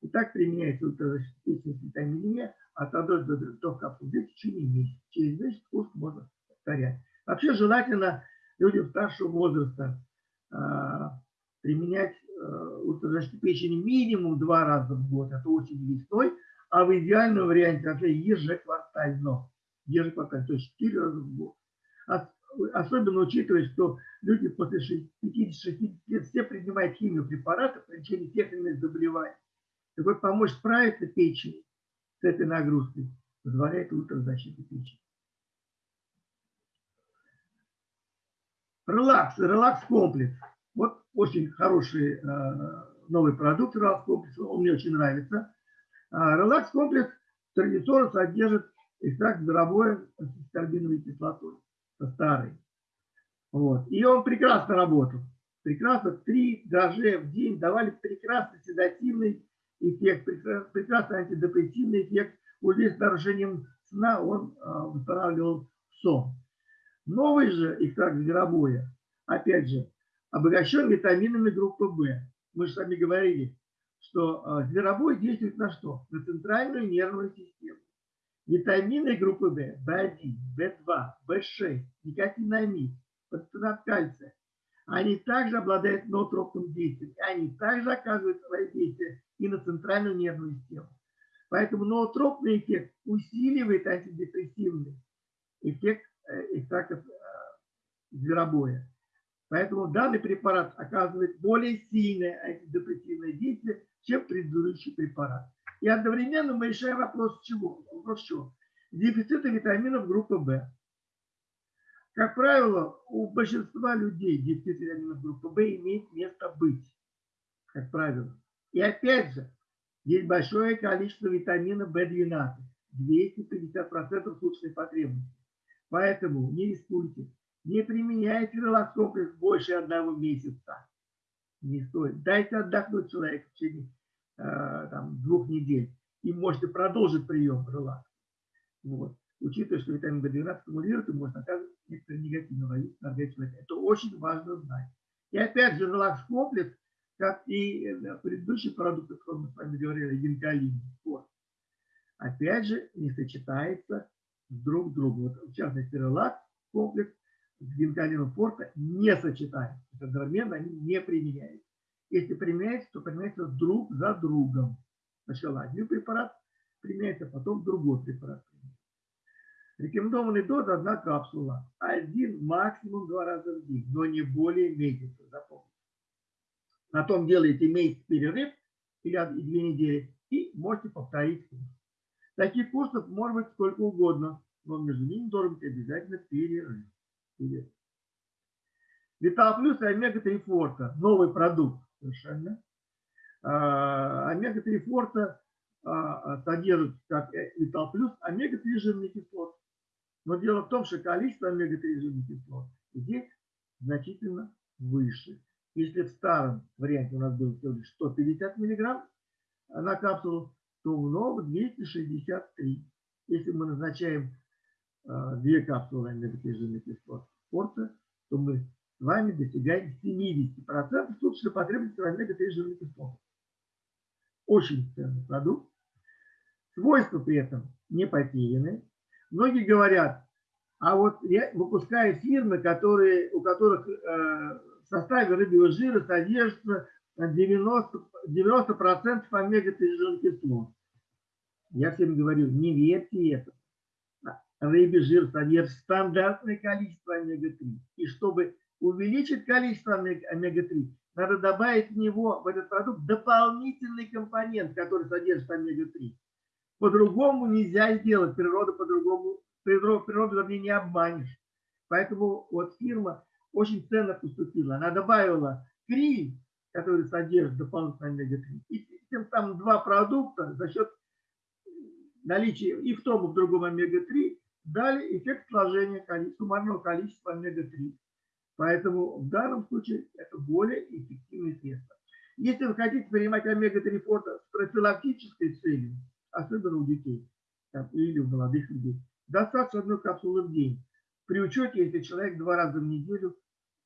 И так применяется ультразащитная витамин от одной до трех капсул в течение месяца. Через месяц курс можно повторять. Вообще желательно людям старшего возраста э, применять э, ультразащиту печени минимум два раза в год, это очень весной, а в идеальном варианте вообще ежеквартально. Ежеквартально, то есть четыре раза в год. Особенно учитывая, что люди после 50-60 лет все принимают химию препаратов при лечении тех или иных заболеваний. Так вот, помочь справиться печени с этой нагрузкой позволяет ультразащита печени. Релакс, релакс-комплекс. Вот очень хороший э, новый продукт релакс-комплекс, он мне очень нравится. А, релакс-комплекс традиционно содержит экстракт зверобоя с карбиновой кислотой, со старой. Вот. И он прекрасно работал. Прекрасно, три дрожжи в день давали прекрасный седативный эффект, прекрасный антидепрессивный эффект. Вот здесь с нарушением сна он э, восстанавливал сон. Новый же экстракт зверобоя, опять же, обогащен витаминами группы В. Мы же вами говорили, что зверобой действует на что? На центральную нервную систему. Витамины группы В, В1, В2, В6, никотинамид, пацинат кальция, они также обладают ноотропным действием, они также оказывают свои действия и на центральную нервную систему. Поэтому ноотропный эффект усиливает антидепрессивный эффект э, экстрактов э, зверобоя. Поэтому данный препарат оказывает более сильное антидепрессивное действие, чем предыдущий препарат. И одновременно мы решаем вопрос чего? Вопрос чего? Дефицита витаминов группы В. Как правило, у большинства людей дефицит витаминов группы В имеет место быть. Как правило. И опять же, есть большое количество витамина В12. 250% суточной потребности. Поэтому не рискуйте. Не применяйте релакс-комплекс больше одного месяца. Не стоит. Дайте отдохнуть человеку в течение э, там, двух недель. И можете продолжить прием релакс. Вот. Учитывая, что витамин В12 стимулирует и может оказывать некоторые негативные воздействия на организм человека. Это очень важно знать. И опять же, релакс-комплекс, как и э, предыдущий продукт, о котором мы с вами говорили, гинкалин, вот, опять же, не сочетается друг с другом. Вот, в частности, релакс-комплекс с гинкалином форта не сочетаются. Одновременно они не применяются. Если применяются, то применяются друг за другом. Сначала один препарат применяется, потом другой препарат. Рекомендованный доз одна капсула. Один, максимум два раза в день, но не более месяца, запомните. На том делаете месяц перерыв или две недели и можете повторить курс. Таких курсов может быть сколько угодно, но между ними должен быть обязательно перерыв. Витал плюс и омега-3 форта. Новый продукт совершенно. А, омега-3 форта а, содержит, как Витал плюс, омега-3 жирных кислот. Но дело в том, что количество омега-3 жирных кислот здесь значительно выше. Если в старом варианте у нас было всего лишь 150 миллиграмм на капсулу, то новом 263. если мы назначаем э, две капсулы омега-3 кислот порта, то мы с вами достигаем 70% суточной потребности в омега-3 жирных кислот. Очень ценный продукт. Свойства при этом не потеряны. Многие говорят, а вот выпускают фирмы, которые, у которых э, в составе рыбьего жира содержится 90%, 90 омега-3 жирных кислот. Я всем говорю, не верьте этому. Рыбий жир содержит стандартное количество омега-3. И чтобы увеличить количество омега-3, надо добавить в него, в этот продукт, дополнительный компонент, который содержит омега-3. По-другому нельзя сделать, природа по-другому, природу, природу, вернее, не обманешь. Поэтому вот фирма очень ценно поступила. Она добавила криль, который содержит дополнительно омега-3, и тем самым два продукта за счет наличия и в том, и в другом омега-3 дали эффект сложения суммарного количества омега-3. Поэтому в данном случае это более эффективное средство. Если вы хотите принимать омега-3 фото с профилактической целью, особенно у детей там, или у молодых людей, достаточно одной капсулы в день. При учете, если человек два раза в неделю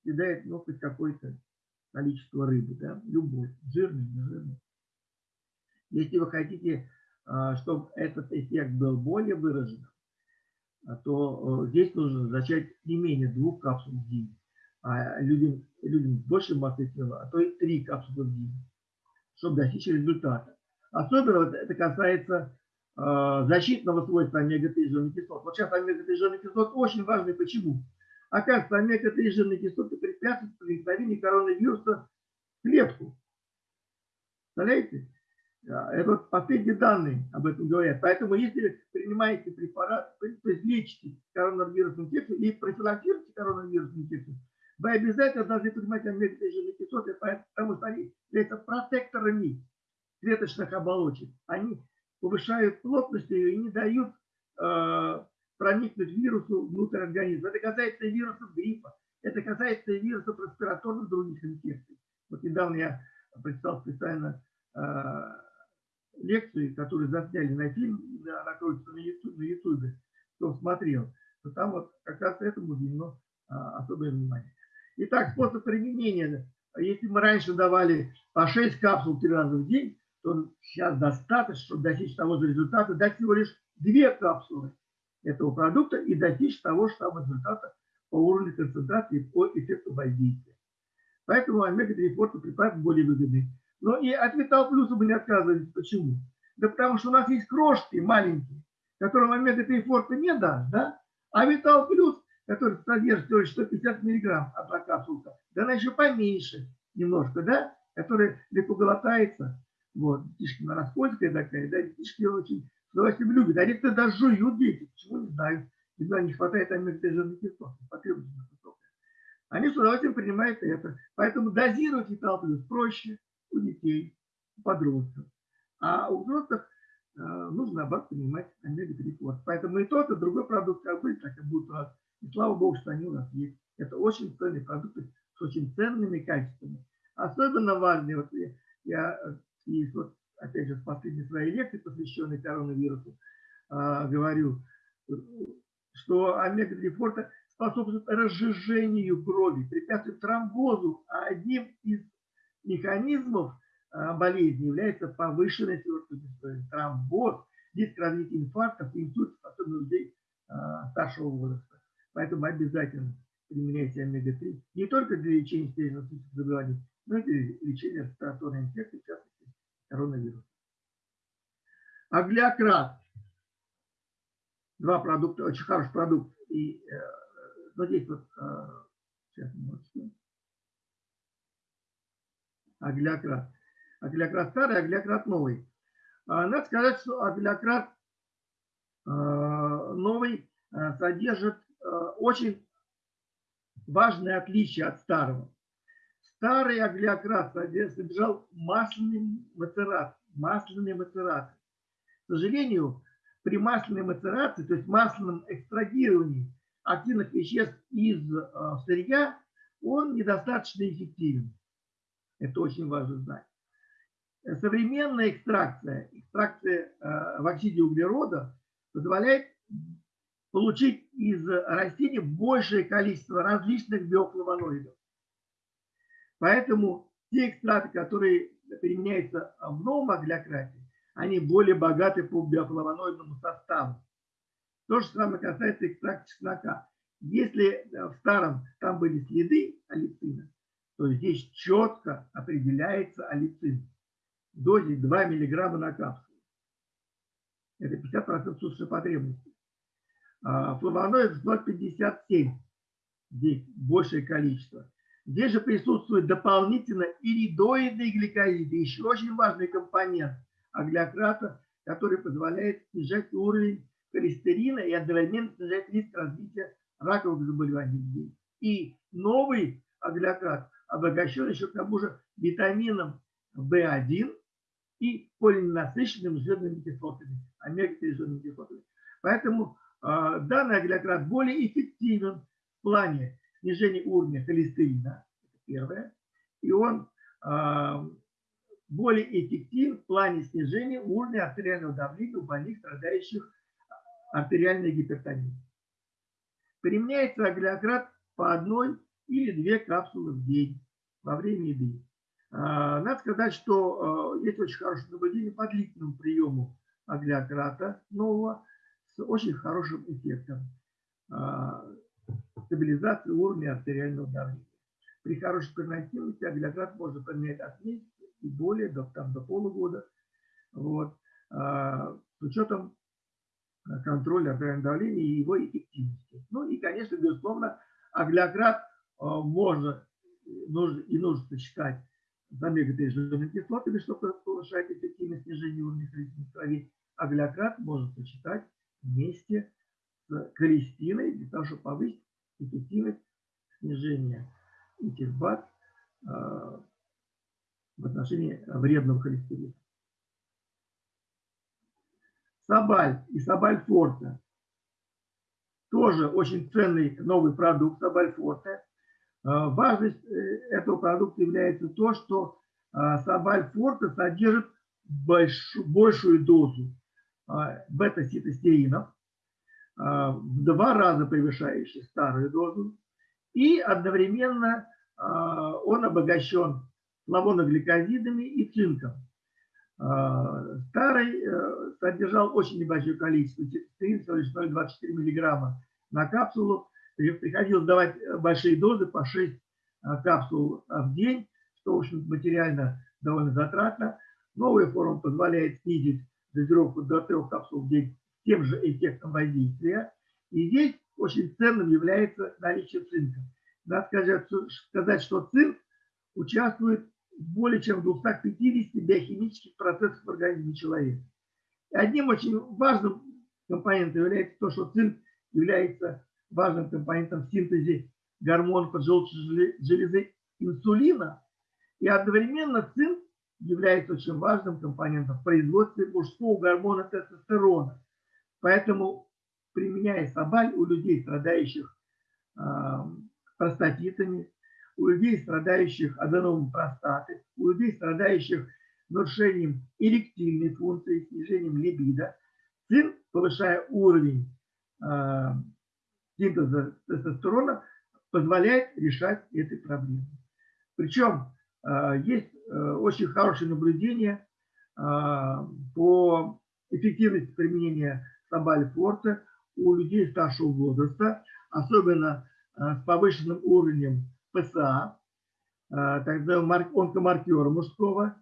съедает ну, хоть какое-то количество рыбы, да, любой, жирный, не Если вы хотите, а, чтобы этот эффект был более выражен, а, то здесь нужно зачать не менее двух капсул в день а людям, людям с большей тела, а то и три капсулы в день, чтобы достичь результата. Особенно вот это касается защитного свойства омега-3 жирных кислот. Вот сейчас омега-3 жирных кислот очень важны. Почему? Оказывается, омега-3 жирные кислоты препятствуют проникновению коронавируса в клетку. Представляете? Это вот последние данные об этом говорят. Поэтому если принимаете препарат, то есть лечите коронавирусную инфекцию и профилактируете коронавирусную инфекцию, вы обязательно должны понимать омега-3 жирные кислоты, потому что они являются протекторами клеточных оболочек. Они повышают плотность и не дают э, проникнуть вирусу внутрь организма. Это касается и вирусов гриппа, это касается и вирусов респираторных других инфекций. Вот недавно я прочитал специально э, лекцию, которую засняли на фильм, она крутится на YouTube, на YouTube, кто смотрел, то там вот как раз этому уделено э, особое внимание. Итак, способ применения. Если мы раньше давали по 6 капсул 3 раза в день, то сейчас достаточно, чтобы достичь того же результата, дать всего лишь 2 капсулы этого продукта и достичь того же самого результата по уровню концентрации по эффекту воздействия. Поэтому омега-3 форта препарат более выгодный. Но и от Витал Плюса мы не отказывались. Почему? Да потому что у нас есть крошки маленькие, которым омега-3 форта не даст, да? А Витал Плюс который содержит всего 150 миллиграмм одна капсулка, да она еще поменьше немножко, да, которая легко глотается, вот, детишки на распольская такая, да, детишки очень с удовольствием любят, а некоторые даже жуют дети, почему не знаю, когда не хватает омега-3 кислот, потребность высокая. Они с удовольствием принимают это, поэтому дозировать металл плюс проще у детей, у подростков, а у взрослых э, нужно, наоборот, принимать омега-3 Поэтому и тот, и другой продукт как будет, так и будет у нас и слава Богу, что они у нас есть. Это очень ценные продукты с очень ценными качествами. Особенно важные, вот я, я и вот, опять же, в последней своей лекции, посвященной коронавирусу, э, говорю, что омега-3 форта способствует разжижению крови, препятствует тромбозу, а одним из механизмов э, болезни является повышенная твердость тромбоз, риск развития инфарктов, инсультов, особенно у людей э, старшего возраста. Поэтому обязательно применяйте омега-3 не только для лечения сердечно-сосудистых заболеваний, но и для лечения респираторной инфекции, в частности, коронавируса. Аглиократ. Два продукта, очень хороший продукт. И э, вот здесь вот, э, сейчас минуточку. Аглиократ. Аглиократ старый, аглиократ новый. А, надо сказать, что аглиократ э, новый э, содержит Э, очень важное отличие от старого. Старый аглиократ содержал масляный мацерат, масляные мацераты. К сожалению, при масляной мацерации, то есть масляном экстрагировании активных веществ из э, сырья, он недостаточно эффективен. Это очень важно знать. Современная экстракция, экстракция э, в оксиде углерода позволяет получить из растений большее количество различных биофлавоноидов. Поэтому те экстракты, которые применяются в новом аглиократе, они более богаты по биофлавоноидному составу. То же самое касается экстракта чеснока. Если в старом там были следы алицина, то здесь четко определяется алицин в дозе 2 мг на капсулу. Это 50% суточной потребности. А флавоноид 157, здесь большее количество. Здесь же присутствует дополнительно иридоидные гликозиды, еще очень важный компонент аглиократа, который позволяет снижать уровень холестерина и одновременно снижать риск развития раковых заболеваний. И новый аглиократ обогащен еще к тому же витамином В1 и полиненасыщенными жирными кислотами, омега-3 жирными кислотами. Поэтому э, данный аглиократ более эффективен в плане снижения уровня холестерина, это первое, и он э, более эффективен в плане снижения уровня артериального давления у больных, страдающих артериальной гипертонией. Применяется аглиократ по одной или две капсулы в день во время еды. А, надо сказать, что а, есть очень хорошее наблюдение по длительному приему аглиократа нового с очень хорошим эффектом а, стабилизации уровня артериального давления. При хорошей переносимости аглиократ можно применять от месяца и более, до, там, до полугода. Вот. С учетом контроля артериального давления и его эффективности. Ну и, конечно, безусловно, аглиократ можно нужно, и нужно сочетать с омега-3 жирными кислотами, чтобы повышать эффективность снижения уровня холестерина в крови. Аглиократ можно сочетать вместе с холестиной для того, чтобы повысить эффективность снижения этих баз в отношении вредного холестерина. Сабаль и Сабаль Форте тоже очень ценный новый продукт Сабаль Форте. А, важность э, этого продукта является то, что Сабаль Форте содержит большую дозу а, бета-ситостеринов, в два раза превышающих старую дозу, и одновременно он обогащен флавоногликозидами и цинком. Старый э, содержал очень небольшое количество цитостерин, всего лишь 0,24 мг на капсулу, приходилось давать э, большие дозы по 6 э, капсул э, в день, что, в общем материально довольно затратно. Новая форма позволяет снизить дозировку до 3 капсул в день тем же эффектом воздействия. И здесь очень ценным является наличие цинка. Надо сказать, сказать что цинк участвует в более чем 250 биохимических процессах в организме человека. И одним очень важным компонентом является то, что цинк является важным компонентом в синтезе гормона поджелудочной железы инсулина. И одновременно цинк является очень важным компонентом в производстве мужского гормона тестостерона. Поэтому, применяя собаль у людей, страдающих э, простатитами, у людей, страдающих аденомом простаты, у людей, страдающих нарушением эректильной функции, снижением либидо, цинк, повышая уровень э, синтеза тестостерона позволяет решать эти проблемы. Причем э, есть э, очень хорошее наблюдение э, по эффективности применения собали форте у людей старшего возраста, особенно с повышенным уровнем ПСА, так называемого онкомаркера мужского.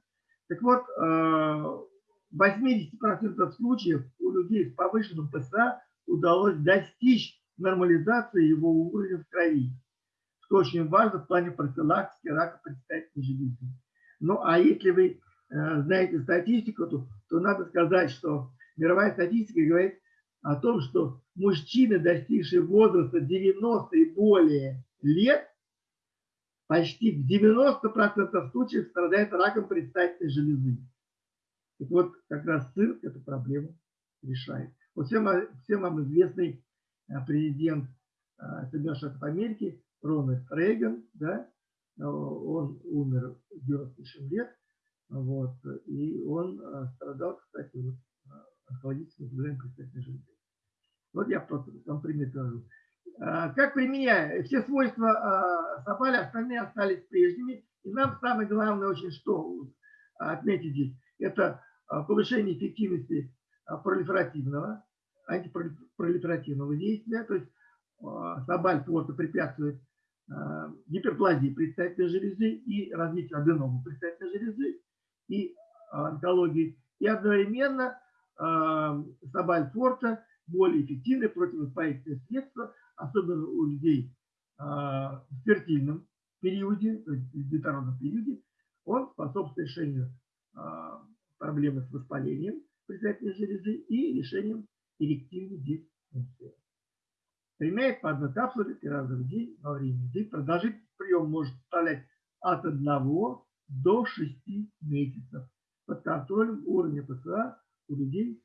Так вот, в 80% случаев у людей с повышенным ПСА удалось достичь нормализации его уровня в крови, что очень важно в плане профилактики рака предстательной железы. Ну, а если вы э, знаете статистику, то, то надо сказать, что мировая статистика говорит о том, что мужчины, достигшие возраста 90 и более лет, почти в 90% случаев страдают раком предстательной железы. Так вот, как раз цирк эту проблему решает. Вот всем, всем вам известный Э, президент э, Соединенных Штатов Америки Рональд Рейган, да, э, он умер в 97 лет, вот, и он страдал, кстати, вот, онкологическим заболеванием предстательной железы. Вот я там пример привожу. А, как применяя, все свойства а, Сапали остальные остались прежними. И нам самое главное очень что отметить здесь, это а, повышение эффективности пролиферативного, антипролиферативного действия. То есть Сабаль просто препятствует гиперплазии предстательной железы и развитию аденомы предстательной железы и онкологии. И одновременно Сабаль Форта более эффективное противовоспалительное средство, особенно у людей в фертильном периоде, в детородном периоде, он способствует решению проблемы с воспалением предстательной железы и решением эректильной дисфункции. Применяет по одной капсуле три раза в день во время еды. Продолжительность приема может составлять от 1 до 6 месяцев под контролем уровня ПЦА у людей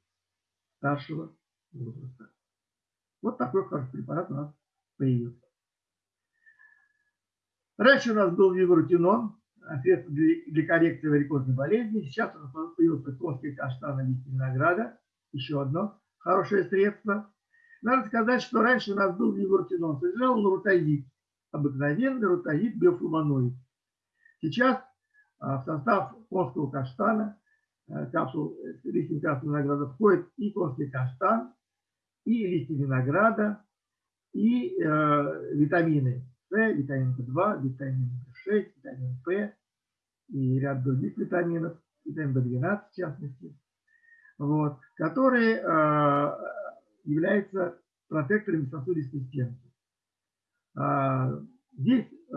старшего возраста. Вот такой препарат у нас появился. Раньше у нас был вибрутинон, средство для коррекции варикозной болезни. Сейчас у нас появился конский каштан листья винограда. Еще одно хорошее средство. Надо сказать, что раньше у нас был вибрутинон. Содержал лурутазид. Обыкновенный рутазид биофлавоноид. Сейчас а, в состав конского каштана, капсул, э, листьев капсул винограда входит и конский каштан, и листья винограда, и э, витамины С, витамин В2, витамин В6, витамин П и ряд других витаминов, витамин В12 в частности, вот, которые э, являются протекторами сосудистой стенки. А, здесь э,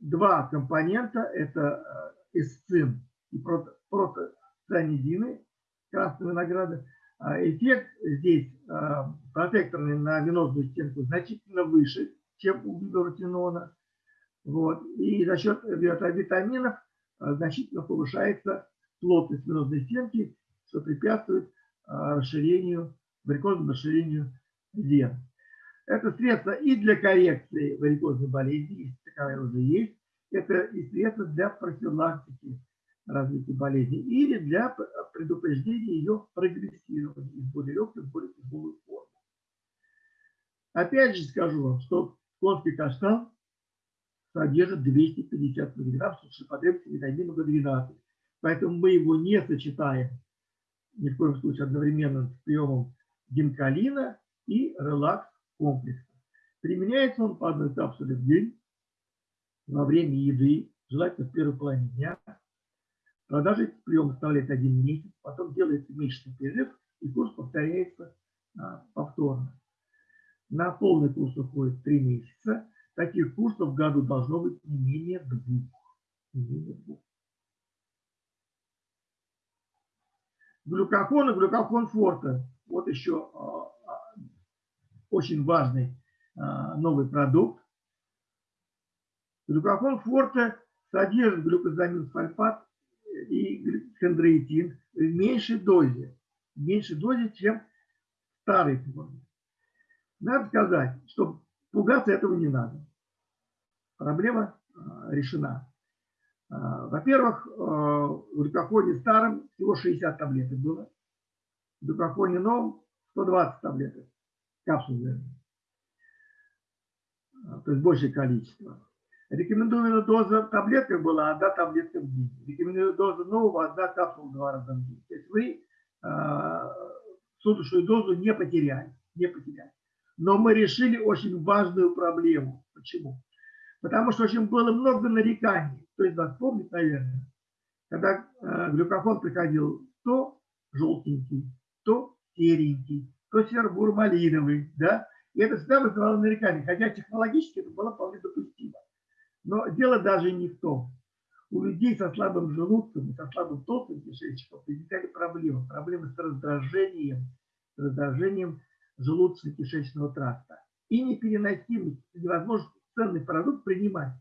два компонента, это э, эсцин и прото, протоцианидины красного винограда, а эффект здесь а, протекторный на венозную стенку значительно выше, чем у гидротинона. Вот. И за счет витаминов а, значительно повышается плотность венозной стенки, что препятствует расширению, варикозному расширению вен. Это средство и для коррекции варикозной болезни, если таковая уже есть, это и средство для профилактики развития болезни или для предупреждения ее прогрессирования из более легкой в более тяжелую форму. Опять же скажу вам, что конский каштан содержит 250 мг сушепотребности витамина В12. Поэтому мы его не сочетаем ни в коем случае одновременно с приемом гинкалина и релакс комплекса. Применяется он по одной капсуле в день во время еды, желательно в первой половине дня, Продажи прием составляет один месяц, потом делается месячный перерыв, и курс повторяется а, повторно. На полный курс уходит три месяца. Таких курсов в году должно быть не менее двух. Не менее двух. Глюкофон и глюкофон форта. Вот еще а, а, очень важный а, новый продукт. Глюкофон форта содержит глюкозамин сульфат и хондроитин в меньшей дозе, в меньшей дозе, чем старый форме. Надо сказать, что пугаться этого не надо. Проблема а, решена. А, во-первых, а, в глюкофоне старом всего 60 таблеток было. В глюкофоне новом 120 таблеток. Капсул, То есть большее количество. Рекомендуемая доза в таблетках была одна таблетка в день. Рекомендуемая доза нового одна капсула два раза в день. То есть вы э, суточную дозу не потеряли. Не потеряли. Но мы решили очень важную проблему. Почему? Потому что очень было много нареканий. То есть вас помнит, наверное, когда э, глюкофон приходил то желтенький, то серенький, то сербур-малиновый, да, и это всегда вызывало нарекания, хотя технологически это было вполне допустимо. Но дело даже не в том. У людей со слабым желудком со слабым толстым кишечником возникали проблемы. Проблемы с раздражением, с раздражением желудочно-кишечного тракта. И непереносимость, невозможно ценный продукт принимать.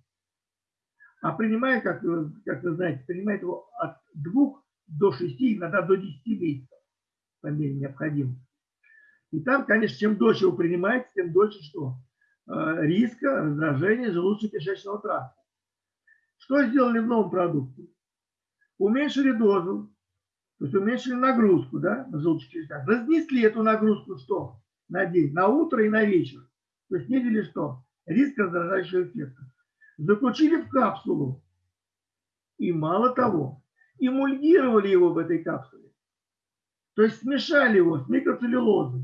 А принимает, как вы, как вы знаете, принимает его от 2 до 6, иногда до 10 месяцев по мере необходимости. И там, конечно, чем дольше его принимаете, тем дольше что? Э, риска раздражения желудочно-кишечного тракта. Что сделали в новом продукте? Уменьшили дозу, то есть уменьшили нагрузку да, на желудочно-кишечный тракт. Разнесли эту нагрузку что? на день, на утро и на вечер. То есть снизили что? Риск раздражающего эффекта. Заключили в капсулу. И мало того, эмульгировали его в этой капсуле. То есть смешали его с микроцеллюлозой.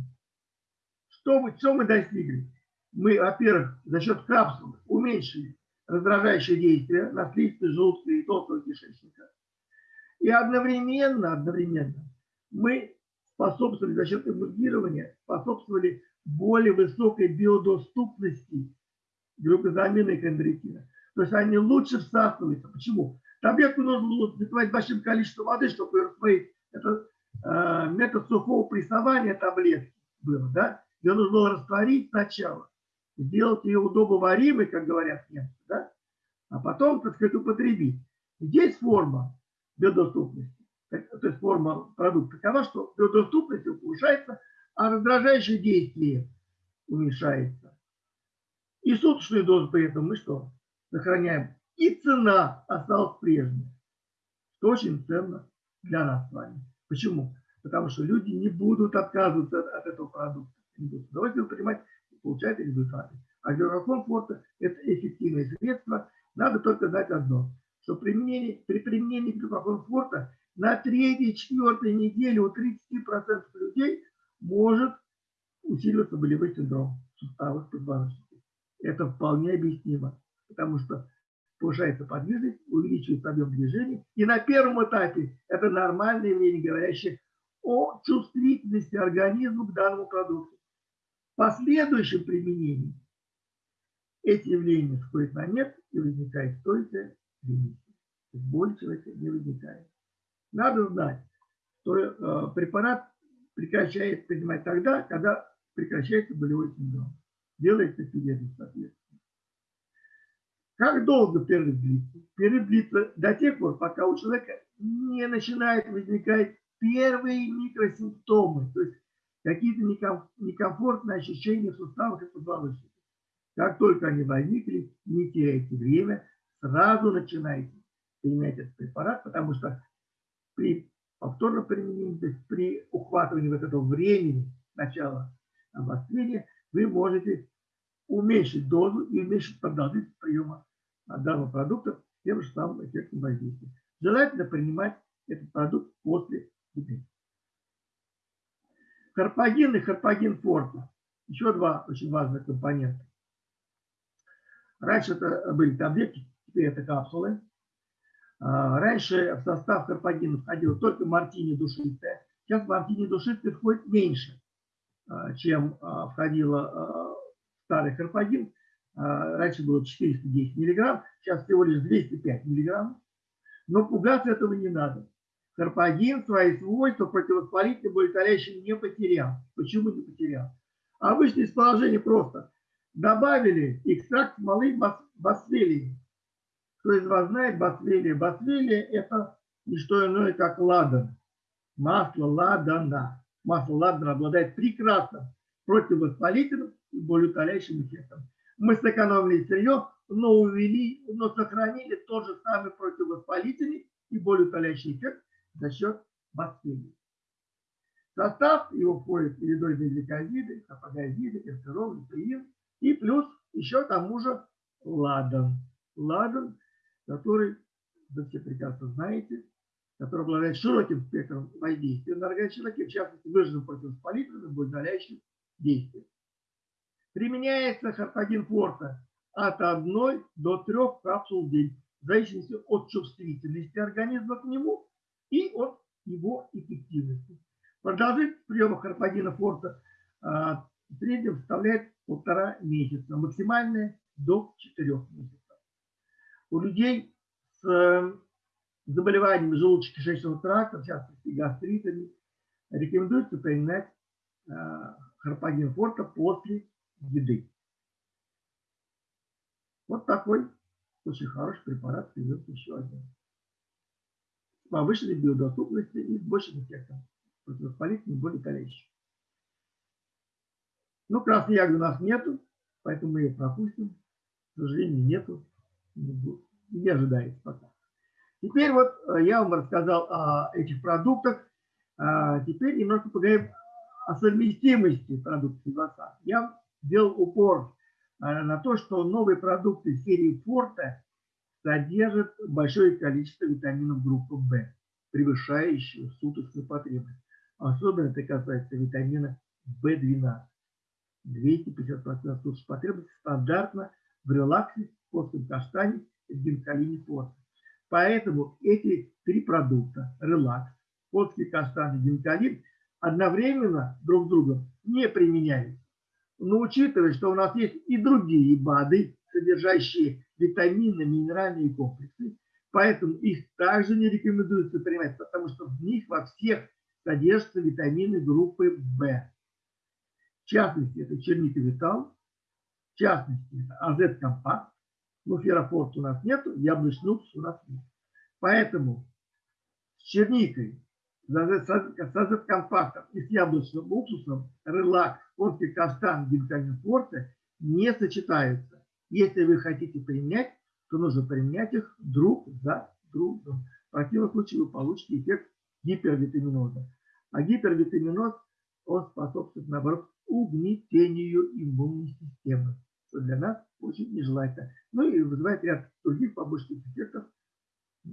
Что, что мы достигли? Мы, во-первых, за счет капсулы уменьшили раздражающее действие на слизистые желудка и толстого кишечника. И одновременно, одновременно мы способствовали за счет эмульгирования, способствовали более высокой биодоступности глюкозамина и хондрикина. То есть они лучше всасываются. Почему? Таблетку нужно было запивать большим количеством воды, чтобы ее растворить. Это э, метод сухого прессования таблетки был, да? Ее нужно было растворить сначала, сделать ее удобоваримой, как говорят немцы, да? А потом, так сказать, употребить. Здесь форма биодоступности, то есть форма продукта такова, что биодоступность повышается, а раздражающее действие уменьшается. И суточную дозу при этом мы что? Сохраняем и цена осталась прежней, что очень ценно для нас с вами. Почему? Потому что люди не будут отказываться от, этого продукта. Они будут с удовольствием принимать получать результаты. А для комфорта это эффективное средство. Надо только знать одно, что применение, при применении глюкокомфорта на третьей, четвертой неделе у 30% людей может усиливаться болевой синдром суставов позвоночника. Это вполне объяснимо, потому что повышается подвижность, увеличивается объем движений. И на первом этапе это нормальное явление, говорящее о чувствительности организма к данному продукту. Последующем применении эти явления сходят на нет и возникает стойкая ремиссия. Боль человека не возникает. Надо знать, что э, препарат прекращает принимать тогда, когда прекращается болевой синдром. Делается свидетельство соответственно. Как долго перерыв длится? Перерыв длится до тех пор, пока у человека не начинают возникать первые микросимптомы, то есть какие-то некомфортные ощущения в суставах и позвоночнике. Как только они возникли, не теряйте время, сразу начинайте применять этот препарат, потому что при повторном применении, то есть при ухватывании вот этого времени начала обострения, вы можете уменьшить дозу и уменьшить продолжительность приема данного продукта тем же самым эффектом воздействия. Желательно принимать этот продукт после еды. Карпагин и карпагин форта. Еще два очень важных компонента. Раньше это были таблетки, теперь это капсулы. А, раньше в состав карпагина входила только мартини душистая. Сейчас мартини душистая входит меньше, а, чем а, входила старый карпагин. Раньше было 410 миллиграмм, сейчас всего лишь 205 миллиграмм. Но пугаться этого не надо. Карпагин свои свойства противовоспалительным болеутоляющим не потерял. Почему не потерял? Обычное исположение просто. Добавили экстракт смолы басвелии. Кто из вас знает басвелия? Басвелия – это не что иное, как ладан. Масло ладана. Масло ладана обладает прекрасным противовоспалительным и болеутоляющим эффектом мы сэкономили сырье, но увели, но сохранили тот же самый противовоспалительный и болеутоляющий эффект за счет бактерий. Состав его входит передозные гликозиды, апогазиды, эртерол, липеин и плюс еще тому же ладан. Ладан, который, вы все прекрасно знаете, который обладает широким спектром воздействия на организм человека, в частности, выраженным противовоспалительным и болеутоляющим действием. Применяется харпагин форта от 1 до 3 капсул в день, в зависимости от чувствительности организма к нему и от его эффективности. Продолжительность приема харпагина форта а, в среднем составляет полтора месяца, максимальная до 4 месяцев. У людей с э, заболеваниями желудочно-кишечного тракта, в частности гастритами, рекомендуется применять а, харпагин форта после еды. Вот такой очень хороший препарат придется еще один. Повышенной биодоступностью и с большим эффектом противовоспалительным, более количества. Ну, красной ягоды у нас нету, поэтому мы ее пропустим. К сожалению, нету. Не, ожидается пока. Теперь вот э, я вам рассказал о этих продуктах. А теперь немножко поговорим о совместимости продуктов Вивасан. Я сделал упор э, на то, что новые продукты серии Форте содержат большое количество витаминов группы В, превышающие суточную потребность. Особенно это касается витамина В12. 250% суточной потребности стандартно в релаксе, костном каштане и гинкалине форте. Поэтому эти три продукта, релакс, котский каштан и гинкалин, одновременно друг с другом не применяются. Но учитывая, что у нас есть и другие БАДы, содержащие витамины, минеральные комплексы, поэтому их также не рекомендуется принимать, потому что в них во всех содержатся витамины группы В. В частности, это черника витал, в частности, это азет компакт, но ферофорт у нас нет, яблочный уксус у нас нет. Поэтому с черникой, с азет компактом и с яблочным уксусом релакс, конский каштан, гинкалин форте не сочетаются. Если вы хотите применять, то нужно применять их друг за другом. В противном случае вы получите эффект гипервитаминоза. А гипервитаминоз, он способствует, наоборот, угнетению иммунной системы, что для нас очень нежелательно. Ну и вызывает ряд других побочных эффектов,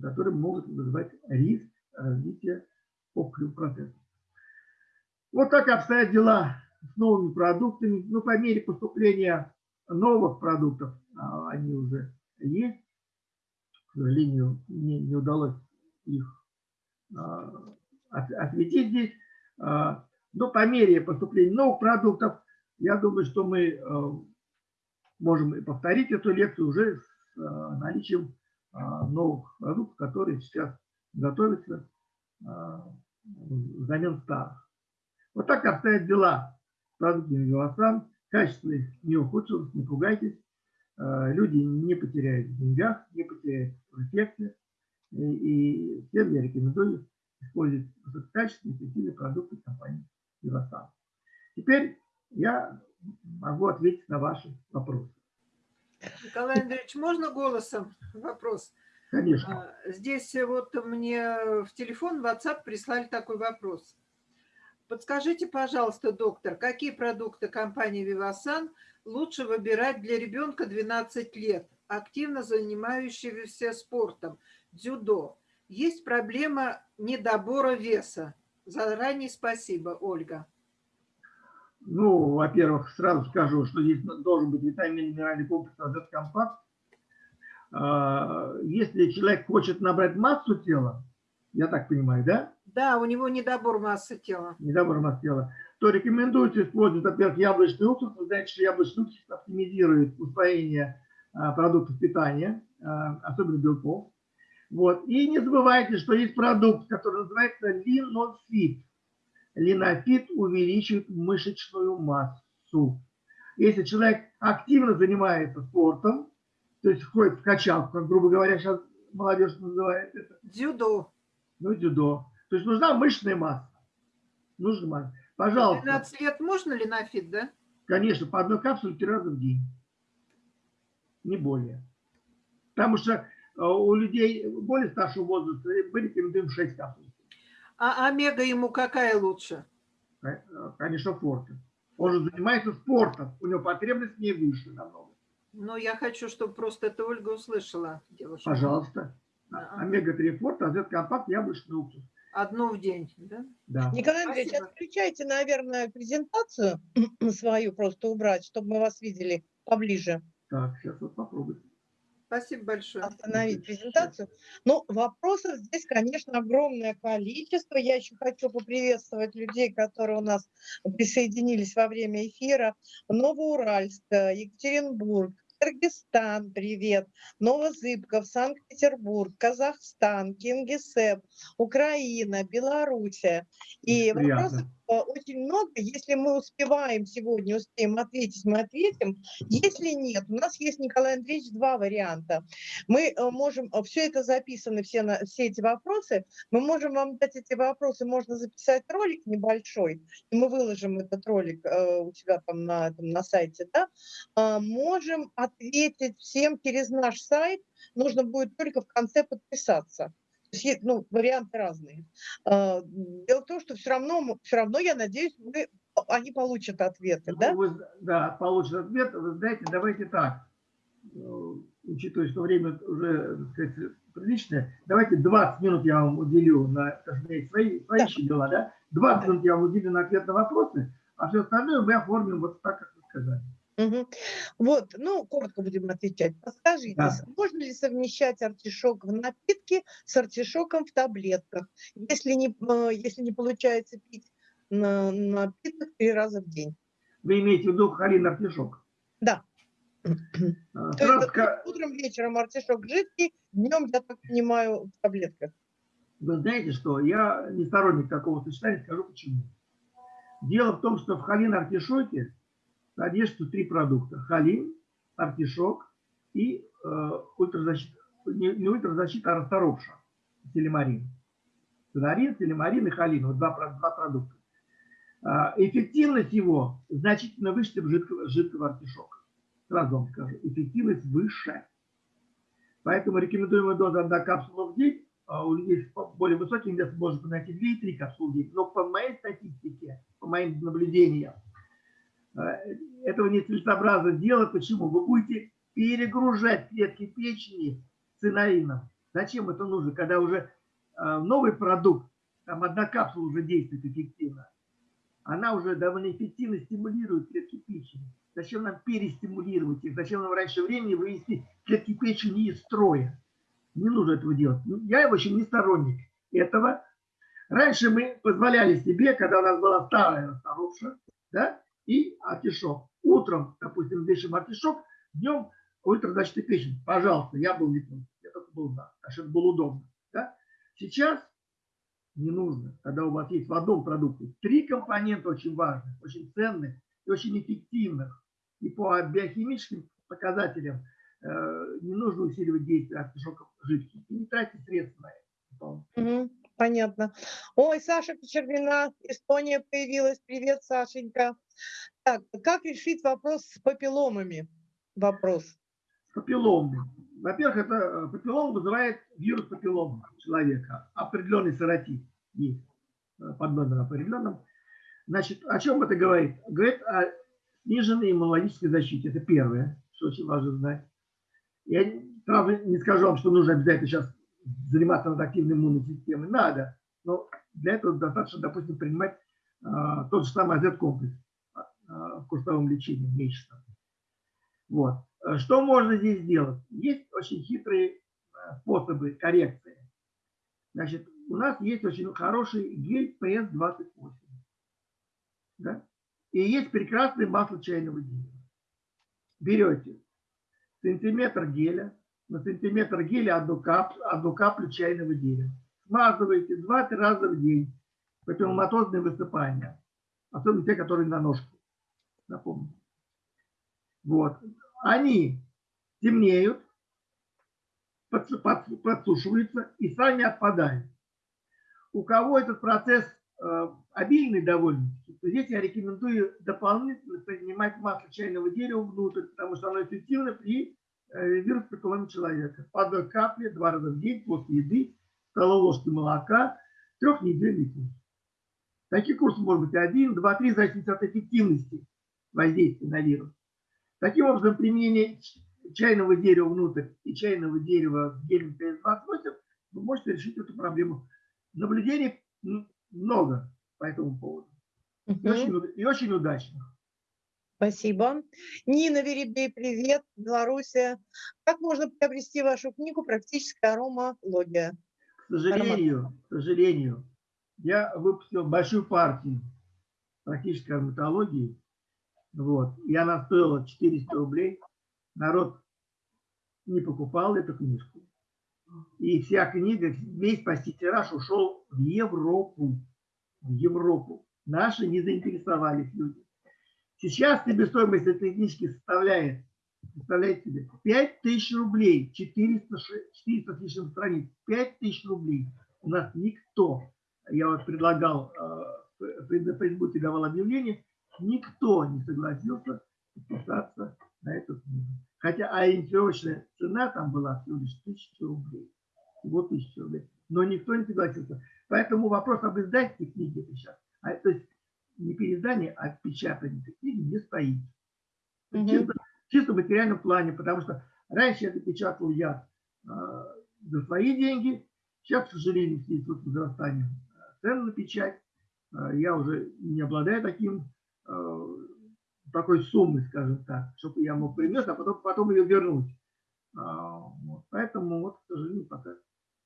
которые могут вызывать риск развития опухолевого процесса. Вот так обстоят дела с новыми продуктами. Ну, по мере поступления новых продуктов, а они уже есть, к сожалению, мне не удалось их а, осветить здесь. А, но по мере поступления новых продуктов, я думаю, что мы можем повторить эту лекцию уже с наличием новых продуктов, которые сейчас готовятся взамен старых. Вот так обстоят дела с продуктами Велосан. Качество их не ухудшилось, не пугайтесь. Э, люди не потеряют в деньгах, не потеряют в эффекте. И, всем я рекомендую использовать высококачественные эффективные продукты компании Вивасан. Теперь я могу ответить на ваши вопросы. Николай Андреевич, можно голосом вопрос? Конечно. А, здесь вот мне в телефон, в WhatsApp прислали такой вопрос. Подскажите, пожалуйста, доктор, какие продукты компании Вивасан лучше выбирать для ребенка 12 лет, активно занимающегося спортом, дзюдо? Есть проблема недобора веса. Заранее спасибо, Ольга. Ну, во-первых, сразу скажу, что здесь должен быть витамин минеральный комплекс азот компакт. А, если человек хочет набрать массу тела, я так понимаю, да? Да, у него недобор массы тела. Недобор массы тела. То рекомендуется использовать, во-первых, яблочный уксус. Вы знаете, что яблочный уксус оптимизирует усвоение а, продуктов питания, а, особенно белков. Вот. И не забывайте, что есть продукт, который называется линофит. Линофит увеличивает мышечную массу. Если человек активно занимается спортом, то есть ходит в качалку, как, грубо говоря, сейчас молодежь называет это. Дзюдо. Ну, дзюдо. То есть нужна мышечная масса. Нужна масса. Пожалуйста. 12 лет можно линофит, да? Конечно, по одной капсуле три раза в день. Не более. Потому что Э, у людей более старшего возраста мы рекомендуем 6 капсул. А омега ему какая лучше? Конечно, форте. Он же занимается спортом, у него потребность не выше намного. Ну, я хочу, чтобы просто это Ольга услышала, девушка. Пожалуйста. А Омега-3 форт, азет компакт, яблочный уксус. Одну в день, да? Да. Николай Андреевич, Спасибо. отключайте, наверное, презентацию (clears throat) свою просто убрать, чтобы мы вас видели поближе. Так, сейчас вот попробуйте. Спасибо большое. Остановить презентацию. Ну, вопросов здесь, конечно, огромное количество. Я еще хочу поприветствовать людей, которые у нас присоединились во время эфира. Новоуральск, Екатеринбург, Кыргызстан, привет, Новозыбков, Санкт-Петербург, Казахстан, Кингисепп, Украина, Белоруссия. И Приятно. вопросов Э, очень много. Если мы успеваем сегодня, успеем ответить, мы ответим. Если нет, у нас есть, Николай Андреевич, два варианта. Мы э, можем, э, все это записаны, все, на, все эти вопросы, мы можем вам дать эти вопросы, можно записать ролик небольшой, и мы выложим этот ролик у себя там на, там, на сайте, да, а, можем ответить всем через наш сайт, нужно будет только в конце подписаться есть, ну, варианты разные. А, дело в том, что все равно, все равно, я надеюсь, мы они получат ответы, Ну, да? вы да, получат ответ. Вы знаете, давайте так. Э, Учитывая, что время уже, так сказать, приличное, давайте 20 минут я вам уделю на сказать, свои, свои Да. еще дела, да? 20 Да. минут я вам уделю на ответ на вопросы, а все остальное мы оформим вот так, как вы сказали. Мгм. Вот, ну, коротко будем отвечать. Подскажите, Да. можно ли совмещать артишок в напитке с артишоком в таблетках, если не, э, если не получается пить на, напиток три раза в день? Вы имеете в виду халин артишок? Да. Э, (clears throat) То есть ска- утром, вечером артишок жидкий, днем, я так понимаю, в таблетках. Вы знаете, что я не сторонник такого сочетания, скажу почему. Дело в том, что в халин артишоке содержится три продукта. Халин, артишок и э, ультразащита, не, не ультразащита, а расторопша, телемарин. Тенарин, телемарин и халин, вот два, два продукта. А, эффективность его значительно выше, чем жидкого, жидкого артишока. Сразу вам скажу, эффективность выше. Поэтому рекомендуемая доза одна капсула в день, а у людей с более высоким весом может найти 2 и 3 капсулы в день. Но по моей статистике, по моим наблюдениям, этого нецелесообразно делать. Почему? Вы будете перегружать клетки печени цинаином. Зачем это нужно, когда уже э, новый продукт, там одна капсула уже действует эффективно, она уже довольно эффективно стимулирует клетки печени. Зачем нам перестимулировать их? Зачем нам раньше времени вывести клетки печени из строя? Не нужно этого делать. Ну, Я, в общем, не сторонник этого. Раньше мы позволяли себе, когда у нас была старая расторопша, да, и артишок. Утром, допустим, вешаем артишок, днем ультразащита печень. Пожалуйста, я был не против. Я только был за, что это было удобно. Да? Сейчас не нужно, когда у вас есть в одном продукте три компонента очень важных, очень ценных и очень эффективных. И по биохимическим показателям э, не нужно усиливать действие артишоков жидких. И не тратить средства на это. Понятно. Ой, Саша Кочергина, Эстония появилась. Привет, Сашенька. Так, как решить вопрос с папилломами? Вопрос. Папилломы. Во-первых, это э, папиллом вызывает вирус папиллома человека. Определенный серотип есть э, под номером определенным. Значит, о чем это говорит? Говорит о сниженной иммунологической защите. Это первое, что очень важно знать. Я правда не скажу вам, что нужно обязательно сейчас заниматься над активной иммунной системой. Надо. Но для этого достаточно, допустим, принимать а, тот же самый AZ-комплекс а, в курсовом лечении месячно. Вот. Э, Что можно здесь сделать? Есть очень хитрые э, способы коррекции. Значит, у нас есть очень хороший гель PS28. Да? И есть прекрасное масло чайного дерева. Берете сантиметр геля, на сантиметр геля одну каплю, одну каплю чайного дерева. Смазываете 2-3 раза в день. Противоматозные высыпания. Особенно те, которые на ножке. Напомню. Вот. Они темнеют, подсу- подсу- подсушиваются и сами отпадают. У кого этот процесс э, обильный довольно-таки, то здесь я рекомендую дополнительно принимать масло чайного дерева внутрь, потому что оно эффективно при э, вирус-папилломе человека. По одной капле два раза в день после еды, столовой ложки молока, трехнедельный курс. Таких курсов может быть один, два, три, в зависимости от эффективности воздействия на вирус. Таким образом, применение чайного дерева внутрь и чайного дерева с гелем PS28 вы можете решить эту проблему. Наблюдений много по этому поводу. И Мгм. очень, и очень удачно. Спасибо. Нина Веребей, привет, Белоруссия. Как можно приобрести вашу книгу «Практическая аромология»? К сожалению, к сожалению, я выпустил большую партию практической ароматологии. Вот. И она стоила 400 рублей. Народ не покупал эту книжку. И вся книга, весь почти тираж ушел в Европу. В Европу. Наши не заинтересовались люди. Сейчас себестоимость этой книжки составляет, представляете себе, 5000 рублей, 400, ш- 400 с лишним страниц, 5000 рублей. У нас никто, я вот предлагал, э, на Фейсбуке давал объявление, никто не согласился подписаться на эту книгу. Хотя ориентировочная цена там была всего лишь 1000 рублей. Всего 1000 рублей. Но никто не согласился. Поэтому вопрос об издательстве книги сейчас. А, то есть не переиздание, а печатание книги не стоит. Мгм. Чисто, чисто в материальном плане, потому что раньше это печатал я э, за свои деньги, сейчас, к сожалению, в связи с возрастанием э, цен на печать, э, я уже не обладаю таким, такой суммой, скажем так, чтобы я мог принять, а потом, потом ее вернуть. А, вот. Поэтому, вот, к сожалению, пока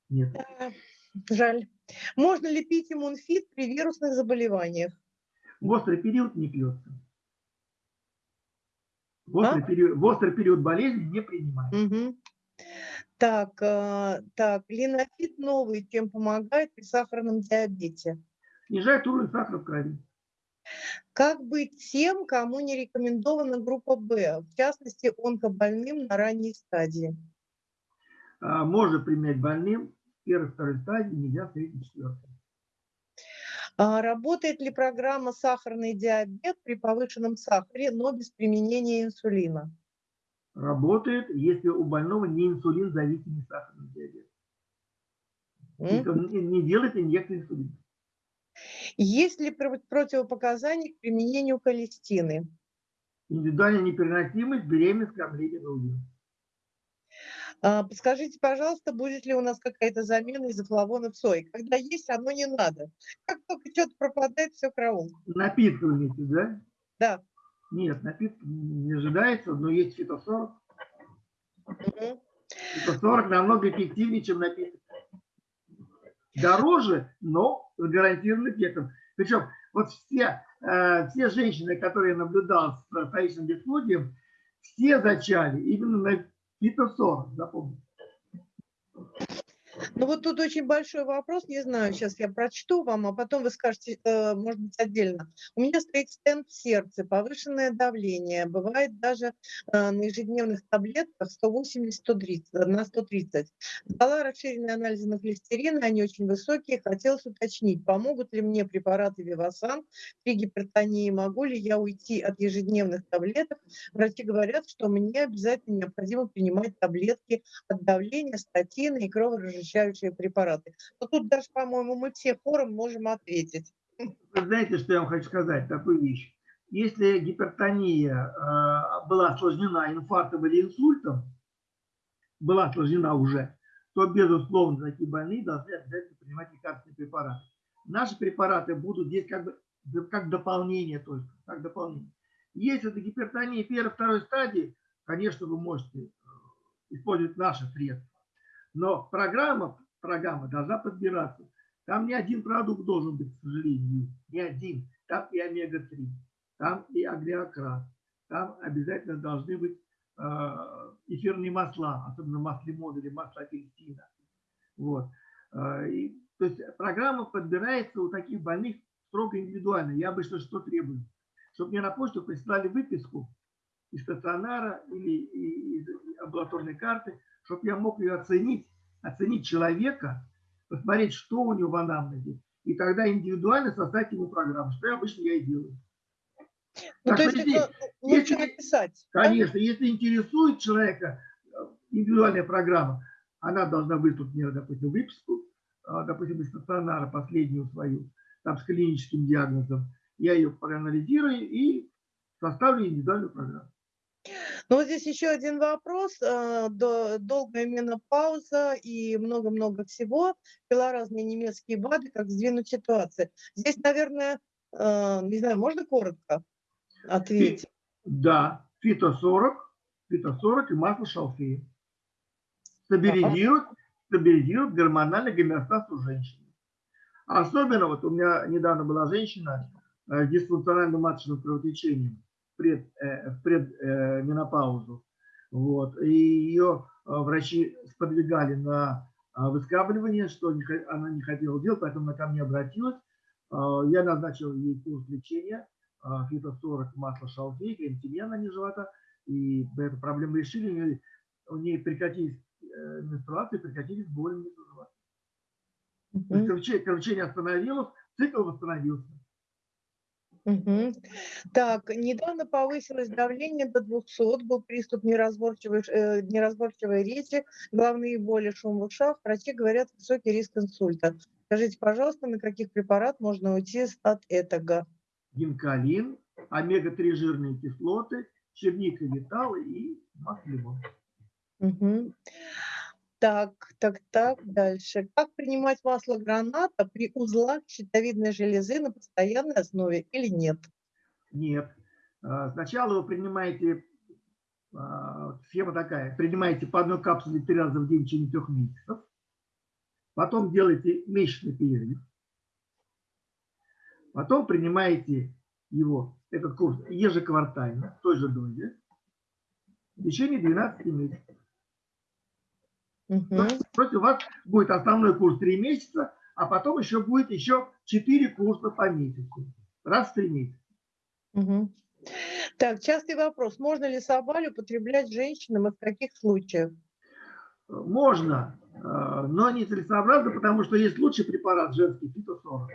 нет. Жаль. Можно ли пить иммунфит при вирусных заболеваниях? В острый период не пьется. В острый, А? период, в острый период болезни не принимать. Мгм. Так, а, так, линофит новый, чем помогает при сахарном диабете? Снижает уровень сахара в крови. Как быть тем, кому не рекомендована группа В, в частности, онкобольным на ранней стадии? А, Можно применять больным первой, второй стадии, нельзя третьей, четвертой. А Работает ли программа «Сахарный диабет» при повышенном сахаре, но без применения инсулина? Работает, если у больного не инсулин зависимый сахарный диабет. Он не не делает инъекцию инсулина. Есть ли про- противопоказания к применению холестины? Индивидуальная непереносимость, беременность, кормление грудью. А, Подскажите, пожалуйста, будет ли у нас какая-то замена изофлавонов сои? Когда есть, оно не надо. Как только что-то пропадает, все караул. Напитки вы имеете, да? Да. Нет, напитки не ожидается, но есть фитосорок. Мгм. Фитосорок намного эффективнее, чем напиток. Дороже, но с гарантированным эффектом. Причем вот все, э, все женщины, которые я наблюдал с вторичным бесплодием, все зачали именно на фитосорок, запомните. Ну вот тут очень большой вопрос, не знаю, сейчас я прочту вам, а потом вы скажете, э, может быть, отдельно. У меня стоит стенд в сердце, повышенное давление, бывает даже э, на ежедневных таблетках 180-130, на 130. Дала расширенные анализы на холестерин, они очень высокие. Хотелось уточнить, помогут ли мне препараты Вивасан при гипертонии, могу ли я уйти от ежедневных таблеток. Врачи говорят, что мне обязательно необходимо принимать таблетки от давления, статины и кроворазжижающие препараты. Но тут даже, по-моему, мы все хором можем ответить. Знаете, что я вам хочу сказать, такую вещь. Если гипертония э, была осложнена инфарктом или инсультом, была осложнена уже, то, безусловно, такие больные должны обязательно принимать лекарственные препараты. Наши препараты будут здесь как бы как дополнение только, как дополнение. Если это гипертония первой, второй стадии, конечно, вы можете э, использовать наши средства. Но программа, программа должна подбираться. Там не один продукт должен быть, к сожалению, не один. Там и омега-3, там и агриократ, там обязательно должны быть э, эфирные масла, особенно лимона или масло апельсина. Вот. Э, и, то есть программа подбирается у таких больных строго индивидуально. Я обычно что требую? Чтобы мне на почту прислали выписку из стационара или из амбулаторной карты, чтобы я мог ее оценить, оценить человека, посмотреть, что у него в анамнезе, и тогда индивидуально создать ему программу, что я обычно я и делаю. Ну, Так, то есть подожди, это лучше если- написать. да? Конечно, если интересует человека э, индивидуальная программа, она должна выслать мне, допустим, выписку, а, допустим, из стационара последнюю свою, там с клиническим диагнозом. Я ее проанализирую и составлю индивидуальную программу. Ну, вот здесь еще один вопрос. э, до- Долгая менопауза и много-много всего. Пила разные немецкие БАДы, как сдвинуть ситуацию. Здесь, наверное, э, не знаю, можно коротко ответить? Да, фито-40, фито-40 и масло шалфея. Стабилизирует, стабилизирует гормональный гомеостаз у женщины. Особенно, вот у меня недавно была женщина э, с дисфункциональным маточным кровотечением в пред, э, в предменопаузу. Вот. И ее э, врачи сподвигали на э, выскабливание, что она не хотела делать, поэтому она ко мне обратилась. Э, Я назначил ей курс лечения а, фито-40 масло шалфей, крем-тимьян на живота. И эту проблему решили. У нее, прекратились э, менструации, прекратились боли внизу живота. То есть Мгм, кровотечение, кровотечение остановилось, цикл восстановился. Мгм. Так, недавно повысилось давление до 200, был приступ неразборчивой, э, неразборчивой речи, головные боли, шум в ушах. Врачи говорят, высокий риск инсульта. Скажите, пожалуйста, на каких препарат можно уйти от этого? гинкалин, омега-3 жирные кислоты, черника, металлы и масло лимона. Так, так, так, дальше. Как принимать масло граната при узлах щитовидной железы на постоянной основе или нет? Нет. А, Сначала вы принимаете, а, схема такая, принимаете по одной капсуле три раза в день в течение трех месяцев. Потом делаете месячный перерыв. Потом принимаете его, этот курс, ежеквартально, в той же дозе, в течение 12 месяцев. Есть у вас будет основной курс 3 месяца, а потом еще будет еще 4 курса по месяцу. Раз в 3 месяца. Мгм. Так, частый вопрос. Можно ли собаль употреблять женщинам и в каких случаях? Можно, э, но не целесообразно, потому что есть лучший препарат женский, фитосорок.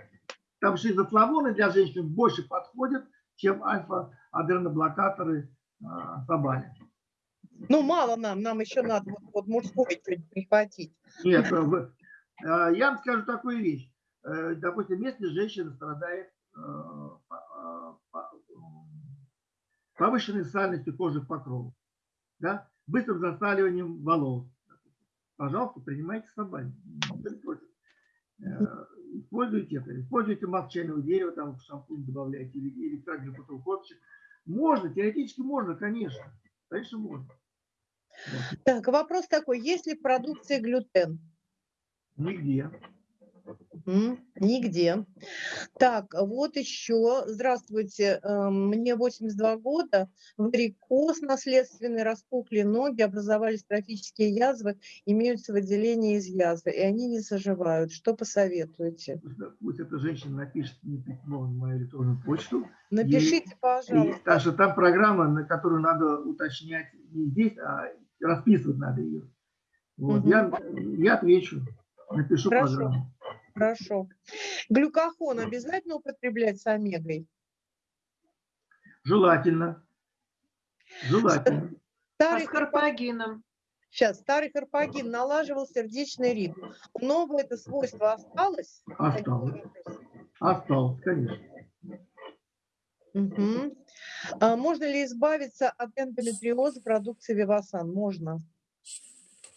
Там шизофлавоны для женщин больше подходят, чем альфа-адреноблокаторы э, собали. Ну, мало нам, нам еще надо вот, вот мужской чуть прихватить. Нет, э, э, я вам скажу такую вещь. Э, Допустим, если женщина страдает по- по- повышенной сальностью кожных покровов, да, быстрым засаливанием волос, пожалуйста, принимайте собаку. Используйте это. Используйте масло чайного дерева, там в шампунь добавляйте, или, или глюкозового косточек. Можно, теоретически можно, конечно. Конечно, можно. Так, вопрос такой. Есть ли в продукции глютен? Нигде. Нигде. Так, вот еще. Здравствуйте. эм, Мне 82 года. Варикоз наследственный, распухли ноги, образовались трофические язвы, имеются выделения из язвы, и они не заживают. Что посоветуете? Пусть, эта женщина напишет мне письмо на мою электронную почту. Напишите, И, пожалуйста. так что там программа, на которую надо уточнять не здесь, а расписывать надо ее. Вот. Мгм. Я, я отвечу, напишу Хорошо. программу. Хорошо. Глюкохон обязательно употреблять с омегой? Желательно. Желательно. А Старый с карпагином? Сейчас, старый карпагин налаживал сердечный ритм. У нового это свойство осталось? Осталось. Осталось, конечно. Мгм. А можно ли избавиться от эндометриоза продукции Вивасан? Можно.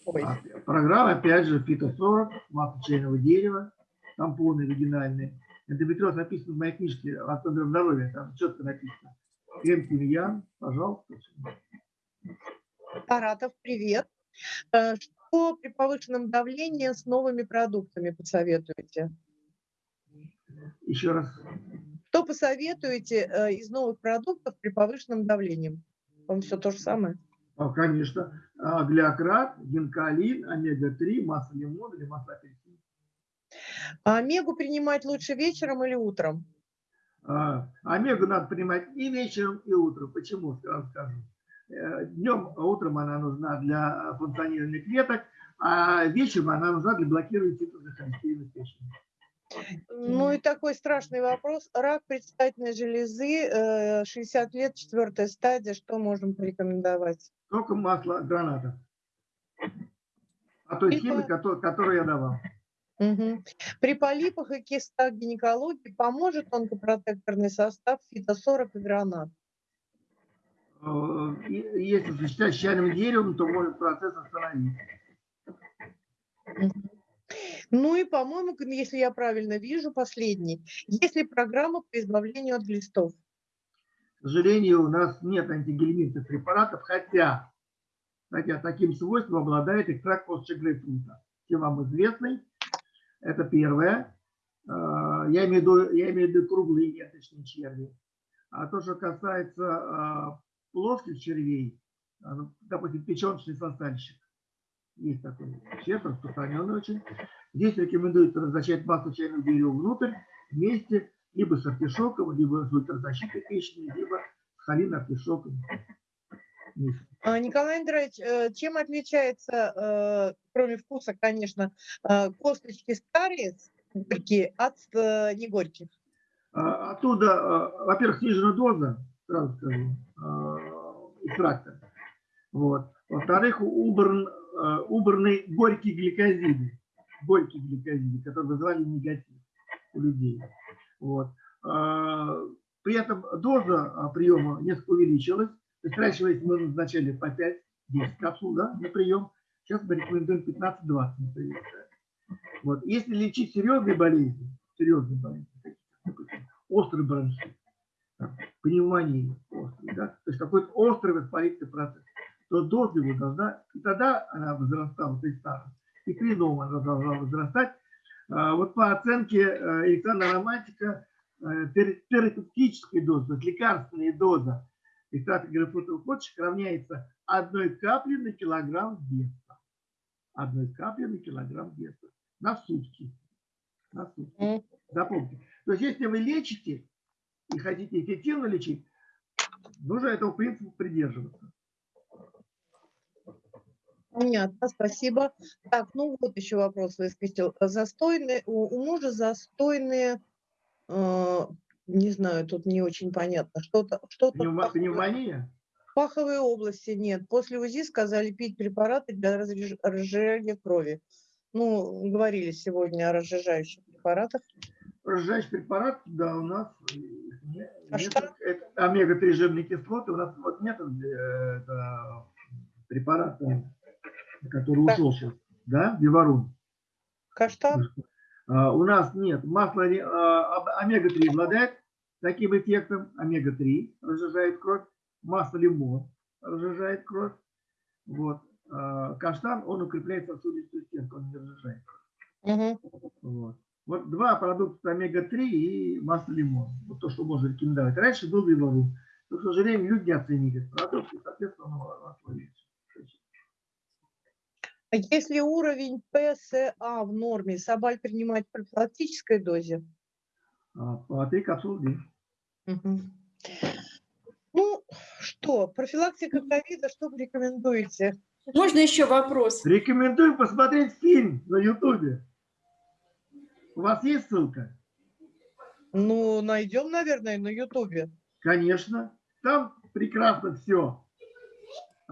Ой. А Программа, опять же, фито-40, масло чайного дерева, тампоны вагинальные. Эндометриоз написано в моей книжке «Автодор здоровья», там четко написано. Крем тимьян, пожалуйста. Саратов, привет. Э, Что при повышенном давлении с новыми продуктами посоветуете? Еще раз. Что посоветуете э, из новых продуктов при повышенном давлении? Он все то же самое. А, Конечно. А, Глиократ, гинкалин, омега-3, масло лимона или масло апельсина. А омегу принимать лучше вечером или утром? А, Омегу надо принимать и вечером, и утром. Почему? Сразу скажу. Э, Днем, а утром она нужна для функционирования клеток, а вечером она нужна для блокирования холестерина в печени. Ну и такой страшный вопрос. Рак предстательной железы, э, 60 лет, четвертая стадия. Что можем порекомендовать? Только масло граната. А той И схемы, по- кото- которую я давал. Мгм. При полипах и кистах гинекологии поможет онкопротекторный состав фито-40 и гранат? Э, Если сочетать с чайным деревом, то может процесс остановить. Мгм. Ну и, по-моему, если я правильно вижу, последний. Есть ли программа по избавлению от глистов? К сожалению, у нас нет антигельминтных препаратов, хотя, хотя таким свойством обладает экстракт косточек грейпфрута. Всем вам известный. Это первое. А, Я имею в виду, я имею в виду круглые неточные черви. А то, что касается а, плоских червей, а, ну, допустим, печеночный сосальщик, есть такой червь, распространенный очень. Здесь рекомендуется размещать масло чайного дерева внутрь вместе либо с артишоком, либо с ультразащитой печени, либо с холин-артишоком. вместе. А, Николай Андреевич, э, чем отличается, э, кроме вкуса, конечно, э, косточки старые, горькие, от негорьких? А, Оттуда, во-первых, снижена доза, сразу скажу, экстракта. Вот. Во-вторых, убран, убраны горькие гликозиды, горькие гликозиды, которые вызывали негатив у людей. Вот. А, При этом доза а, приема несколько увеличилась. То есть раньше мы назначали по 5-10 капсул да, на прием. Сейчас мы рекомендуем 15-20 на прием. Вот. Если лечить серьезные болезни, серьезные болезни, острый бронхит, там, пневмонию острый, да, то есть какой-то острый воспалительный процесс, то доза его должна, и тогда она возрастала при старом, и при новом она должна возрастать. А, Вот по оценке э, Александра Романтика, э, тер- терапевтическая доза, то есть лекарственная доза экстракта грейпфрутовых почек равняется одной капле на килограмм веса. Одной капле на килограмм веса. На сутки. На сутки. Запомните. То есть, если вы лечите и хотите эффективно лечить, нужно этого принципа придерживаться. Понятно, спасибо. Так, ну вот еще вопрос выскочил. Застойные, у, у мужа застойные, э, не знаю, тут не очень понятно, что-то, что-то в Пневмо- паховой- Пневмония? в паховой области нет. После УЗИ сказали пить препараты для разреж- разжижения крови. Ну, говорили сегодня о разжижающих препаратах. Разжижающий препарат, да, у нас э, А нет, что? это омега-3 жирные кислоты, у нас вот нет э, это, препарата, который Да. ушел сейчас, да, Биварун. Каштан? А, У нас нет. Масло а, об- омега-3 обладает таким эффектом. Омега-3 разжижает кровь. Масло лимон разжижает кровь. Вот. А, Каштан, он укрепляет сосудистую стенку, он не разжижает. Мгм. Вот. Вот два продукта омега-3 и масло лимон. Вот то, что можно рекомендовать. Раньше был виварун. Но, к сожалению, люди не оценили этот продукт, и, соответственно, он. А Если уровень ПСА в норме, собаль принимать в профилактической дозе? По три капсулы в день. Мгм. Ну, что, профилактика ковида, что вы рекомендуете? Можно еще вопрос? Рекомендую посмотреть фильм на Ютубе. У вас есть ссылка? Ну, найдем, наверное, на Ютубе. Конечно. Там прекрасно все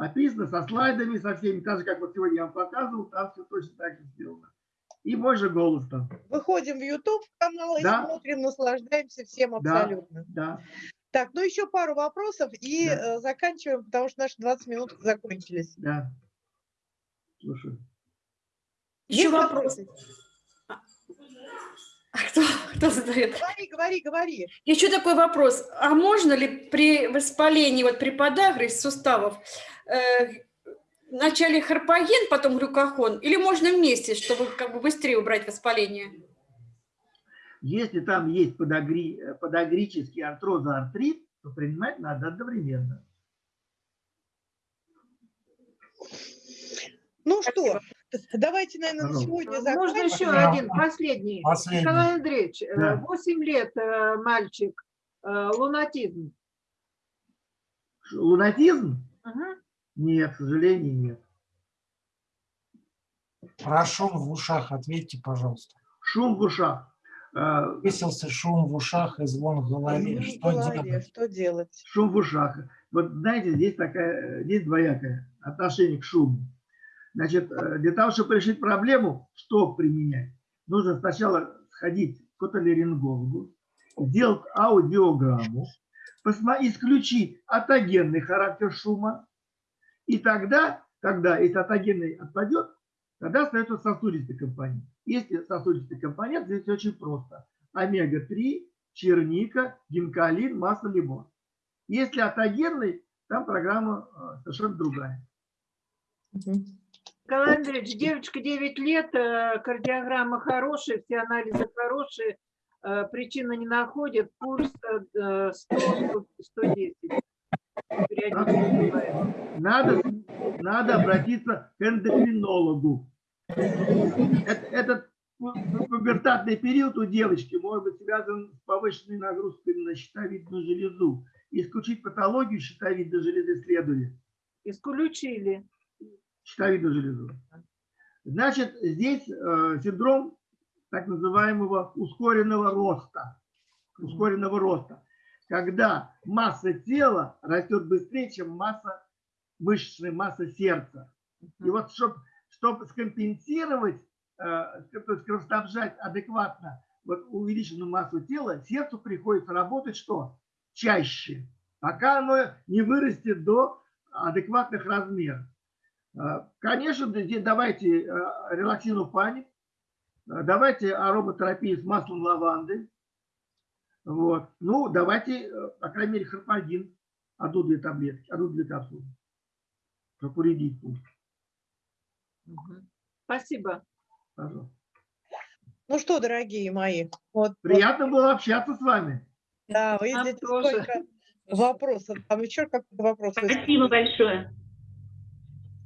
описано, со слайдами, со всеми. Так же, как вот сегодня я вам показывал, там все точно так же сделано. И мой же голос там. Выходим в YouTube канал и Да. смотрим, наслаждаемся всем Да. абсолютно. Да. Так, ну еще пару вопросов и Да. э, заканчиваем, потому что наши 20 минут закончились. Да. Слушай. Еще Есть вопросы? (laughs) А кто, кто задает? Говори, говори, говори. Еще такой вопрос. А можно ли при воспалении, вот при подагре суставов, э, вначале харпоген, потом глюкохон, или можно вместе, чтобы как бы быстрее убрать воспаление? Если там есть подагри, э, подагрический артрозоартрит, то принимать надо одновременно. Ну Спасибо. что, давайте, наверное, на Пожалуйста. сегодня Можно закончим. еще Да. один, последний. Последний. Николай Андреевич, э, Да. 8 лет э, мальчик, э, лунатизм. Лунатизм? Мгм. Нет, к сожалению, нет. Про шум в ушах ответьте, пожалуйста. Шум в ушах. Высился шум в ушах и звон в голове. Ну, в Что голове, делать? Что делать? шум в ушах. Вот знаете, здесь такая, здесь двоякое отношение к шуму. Значит, э, для того, чтобы решить проблему, что применять, нужно сначала сходить к отолерингологу, сделать аудиограмму, исключить атогенный характер шума, и тогда, когда если атогенный отпадет, тогда остается сосудистый компонент. Если сосудистый компонент, здесь очень просто. Омега-3, черника, гинкалин, масло лимон. Если атогенный, там программа э, совершенно другая. Мгм. Николай Андреевич, девочка 9 лет, э, кардиограмма хорошая, все анализы хорошие, э, причины не находят, пульс э, 100, 110. Периодически бывает. Надо, надо обратиться к эндокринологу. Эт- Этот пу- пу- пубертатный период у девочки может быть связан с повышенной нагрузкой на щитовидную железу. Исключить патологию щитовидной железы следует. Исключили. Щитовидную железу. Значит, здесь э, синдром так называемого ускоренного роста. Ускоренного роста. Когда масса тела растет быстрее, чем масса мышечная масса сердца. И вот, чтобы чтоб скомпенсировать, э, то есть кровоснабжать адекватно вот увеличенную массу тела, сердцу приходится работать что? чаще, пока оно не вырастет до адекватных размеров. А, Конечно, давайте э, релаксинофаник, э, давайте ароматерапию с маслом лаванды. Вот. Ну, давайте, э, по крайней мере, харпагин, одну-две таблетки, одну-две капсулы, чтобы уредить пульс. Спасибо. Пожалуйста. Ну что, дорогие мои, вот, вот, Приятно было общаться с вами. да, вы видите, сколько вопросов. Там еще какой-то вопрос. Спасибо большое.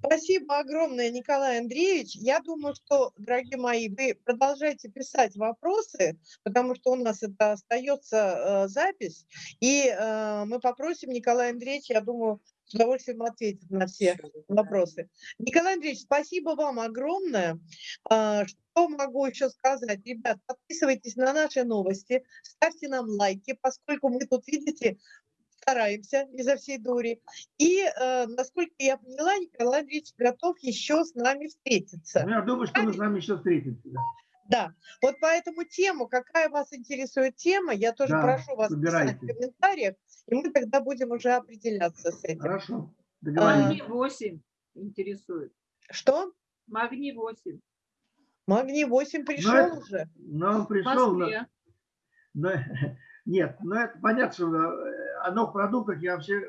Спасибо огромное, Николай Андреевич. Я думаю, что, дорогие мои, вы продолжайте писать вопросы, потому что у нас это остается э, запись, и э, мы попросим Николая Андреевича, я думаю, с удовольствием ответит на все вопросы. Николай Андреевич, спасибо вам огромное. А, Что могу еще сказать? Ребят, подписывайтесь на наши новости, ставьте нам лайки, поскольку мы тут, видите, стараемся изо всей дури. И, э, насколько я поняла, Николай Андреевич готов еще с нами встретиться. Ну, я думаю, что мы с вами еще встретимся. да. Да, вот поэтому тему, какая вас интересует тема, я тоже Да, прошу вас писать выбирайте. в комментариях, и мы тогда будем уже определяться с этим. Хорошо, договорились. Магний 8 интересует. Что? Магний 8. Магний 8 пришел это- уже? Но он пришел, но, но- нет, но это понятно, что э, о новых продуктах я вообще,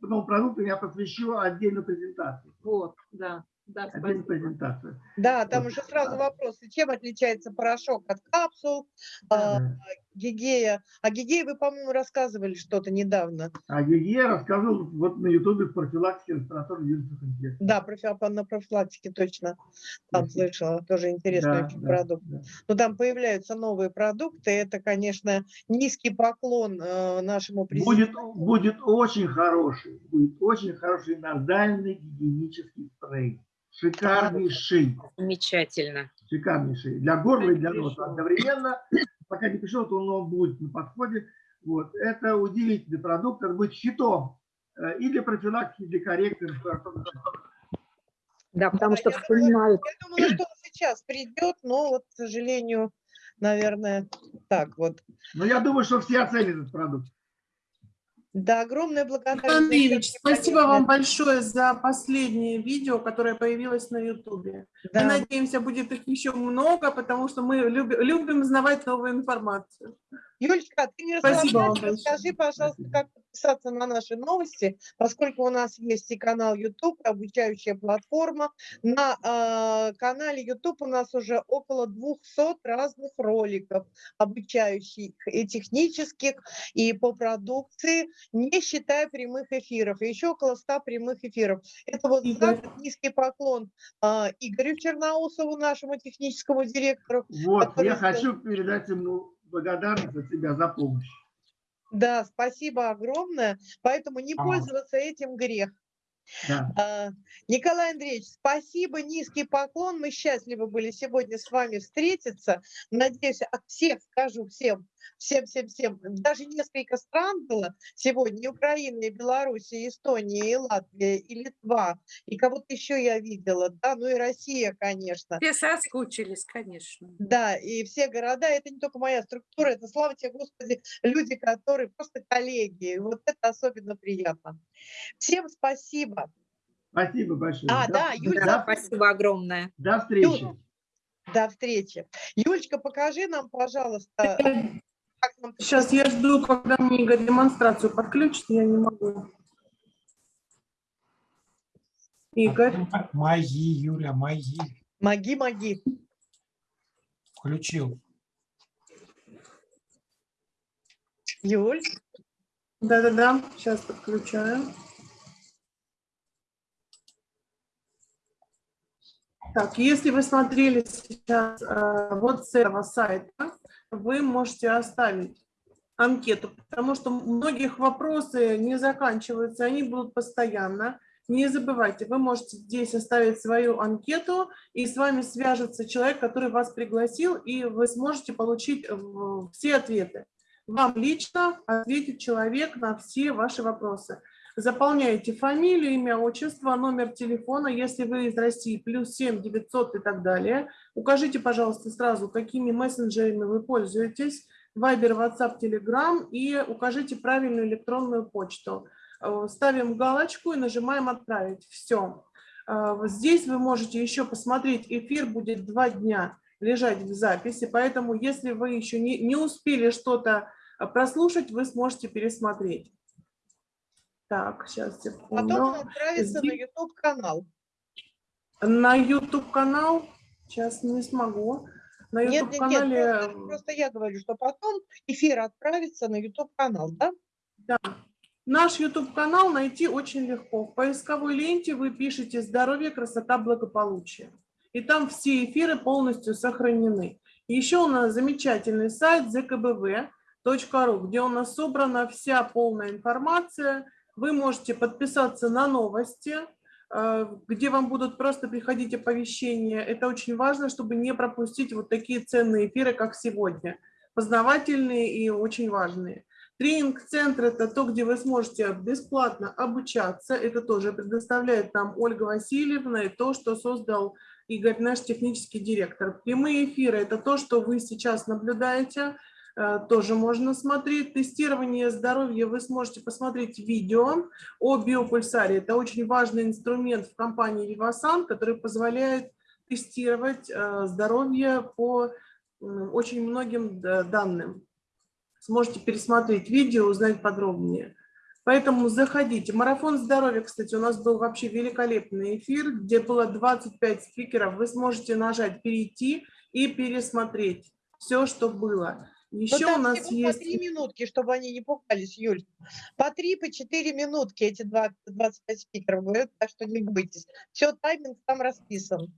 новым продуктам я посвящу отдельную презентацию. Вот, да. Да, Отдельную презентацию. Да, там Вот. уже сразу вопрос, чем отличается порошок от капсул, а, Да. Гигея. А гигея вы, по-моему, рассказывали что-то недавно. А я рассказывал вот на ютубе в профилактике респираторных вирусных инфекций. Да, профи- на профилактике точно там слышала, тоже интересный Да, очень да, продукт. да. Но там появляются новые продукты. Это, конечно, низкий поклон э, нашему Будет, президенту. будет очень хороший, будет очень хороший назальный гигиенический спрей. Шикарнейший, Замечательно. шикарнейший. Для горла и для носа одновременно. Пока не пришел, то он будет на подходе. Вот. Это удивительный продукт. Это будет фито э, и для профилактики, и для коррекции Да, потому что вспоминают. Я думала, что он сейчас придет, но вот, к сожалению, наверное, так вот. Но я думаю, что все оценят этот продукт. Да, огромная благодарность. Всех спасибо вам большое за последнее видео, которое появилось на Ютубе. Да. Мы надеемся, будет их еще много, потому что мы люби- любим узнавать новую информацию. Юлечка, ты не Спасибо вам расскажи, пожалуйста, как подписаться на наши новости, поскольку у нас есть и канал YouTube, и обучающая платформа. На э, канале YouTube у нас уже около 200 разных роликов обучающих и технических, и по продукции, не считая прямых эфиров. И еще около 100 прямых эфиров. Это вот за Игорь. низкий поклон э, Игорю Черноусову, нашему техническому директору, Вот, Который я хочу передать ему благодарность от тебя за помощь. Да, спасибо огромное. Поэтому не А. пользоваться этим грех. Да. А, Николай Андреевич, спасибо, низкий поклон. Мы счастливы были сегодня с вами встретиться. Надеюсь, от всех скажу всем, всем, всем, всем. Даже несколько стран было сегодня. И Украина, и Беларусь, и Эстония, и Латвия, и Литва. И кого-то еще я видела. Да, ну и Россия, конечно. Все соскучились, конечно. Да, и все города, это не только моя структура, это, слава тебе, Господи, люди, которые просто коллеги. И Вот это особенно приятно. Всем спасибо. Спасибо большое. А, До- да, Юль, до- спасибо огромное. До встречи. До встречи. Юлечка, покажи нам, пожалуйста, нам... Сейчас я жду, когда мне Игорь демонстрацию подключит, я не могу. Игорь, Мои, Юля, мои. Маги, маги. Включил. Юль, да-да-да, сейчас подключаю. Так, если вы смотрели сейчас э, вот с этого сайта, вы можете оставить анкету, потому что многих вопросы не заканчиваются, они будут постоянно. Не забывайте, вы можете здесь оставить свою анкету, и с вами свяжется человек, который вас пригласил, и вы сможете получить э, все ответы. Вам лично ответит человек на все ваши вопросы. Заполняете фамилию, имя, отчество, номер телефона, если вы из России, плюс 7 900 и так далее. Укажите, пожалуйста, сразу, какими мессенджерами вы пользуетесь. Viber, WhatsApp, Telegram и укажите правильную электронную почту. Э, Ставим галочку и нажимаем «Отправить». Все. Здесь вы можете еще посмотреть, эфир будет два дня лежать в записи, поэтому если вы еще не, не успели что-то э, прослушать, вы сможете пересмотреть. Так, сейчас, секунду. Потом он отправится на Здесь- YouTube-канал. На YouTube-канал сейчас не смогу. На Нет, нет, нет, YouTube-канале... просто, просто я говорю, что потом эфир отправится на YouTube-канал, да? Да. Наш YouTube-канал найти очень легко. В поисковой ленте вы пишете «Здоровье, красота, благополучие». И там все эфиры полностью сохранены. Еще у нас замечательный сайт zkbv.ru, где у нас собрана вся полная информация. Вы можете подписаться на новости, э, где вам будут просто приходить оповещения. Это очень важно, чтобы не пропустить вот такие ценные эфиры, как сегодня. Познавательные и очень важные. Тренинг-центр – это то, где вы сможете бесплатно обучаться. Это тоже предоставляет нам Ольга Васильевна и то, что создал Игорь, наш технический директор. Прямые эфиры – это то, что вы сейчас наблюдаете, тоже можно смотреть. Тестирование здоровья вы сможете посмотреть видео о биопульсаре. Это очень важный инструмент в компании Vivasan, который позволяет тестировать э, здоровье по очень многим данным. Сможете пересмотреть видео, узнать подробнее. Поэтому заходите. Марафон здоровья, кстати, у нас был вообще великолепный эфир, где было 25 спикеров. Вы сможете нажать «Перейти» и пересмотреть все, что было. Еще у нас есть... по три минутки, чтобы они не пугались, Юль. По три, по четыре минутки эти 20, 25 спикеров говорят, так что не бойтесь. Все, тайминг там расписан.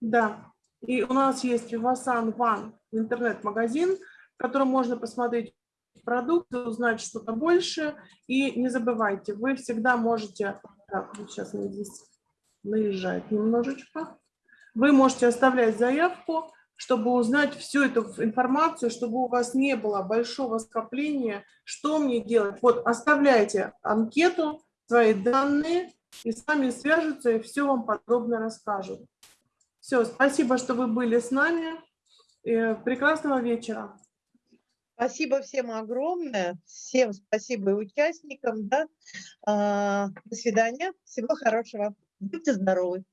Да, и у нас есть Vivasan One интернет-магазин, в котором можно посмотреть продукты, узнать что-то больше. И не забывайте, вы всегда можете... Так, вот сейчас здесь наезжает немножечко. Вы можете оставлять заявку, чтобы узнать всю эту информацию, чтобы у вас не было большого скопления, что мне делать. Вот оставляйте анкету, свои данные, и с вами свяжутся и все вам подробно расскажут. Все, спасибо, что вы были с нами. Э, Прекрасного вечера. Спасибо всем огромное. Всем спасибо и участникам. Да? А, До свидания. Всего хорошего. Будьте здоровы.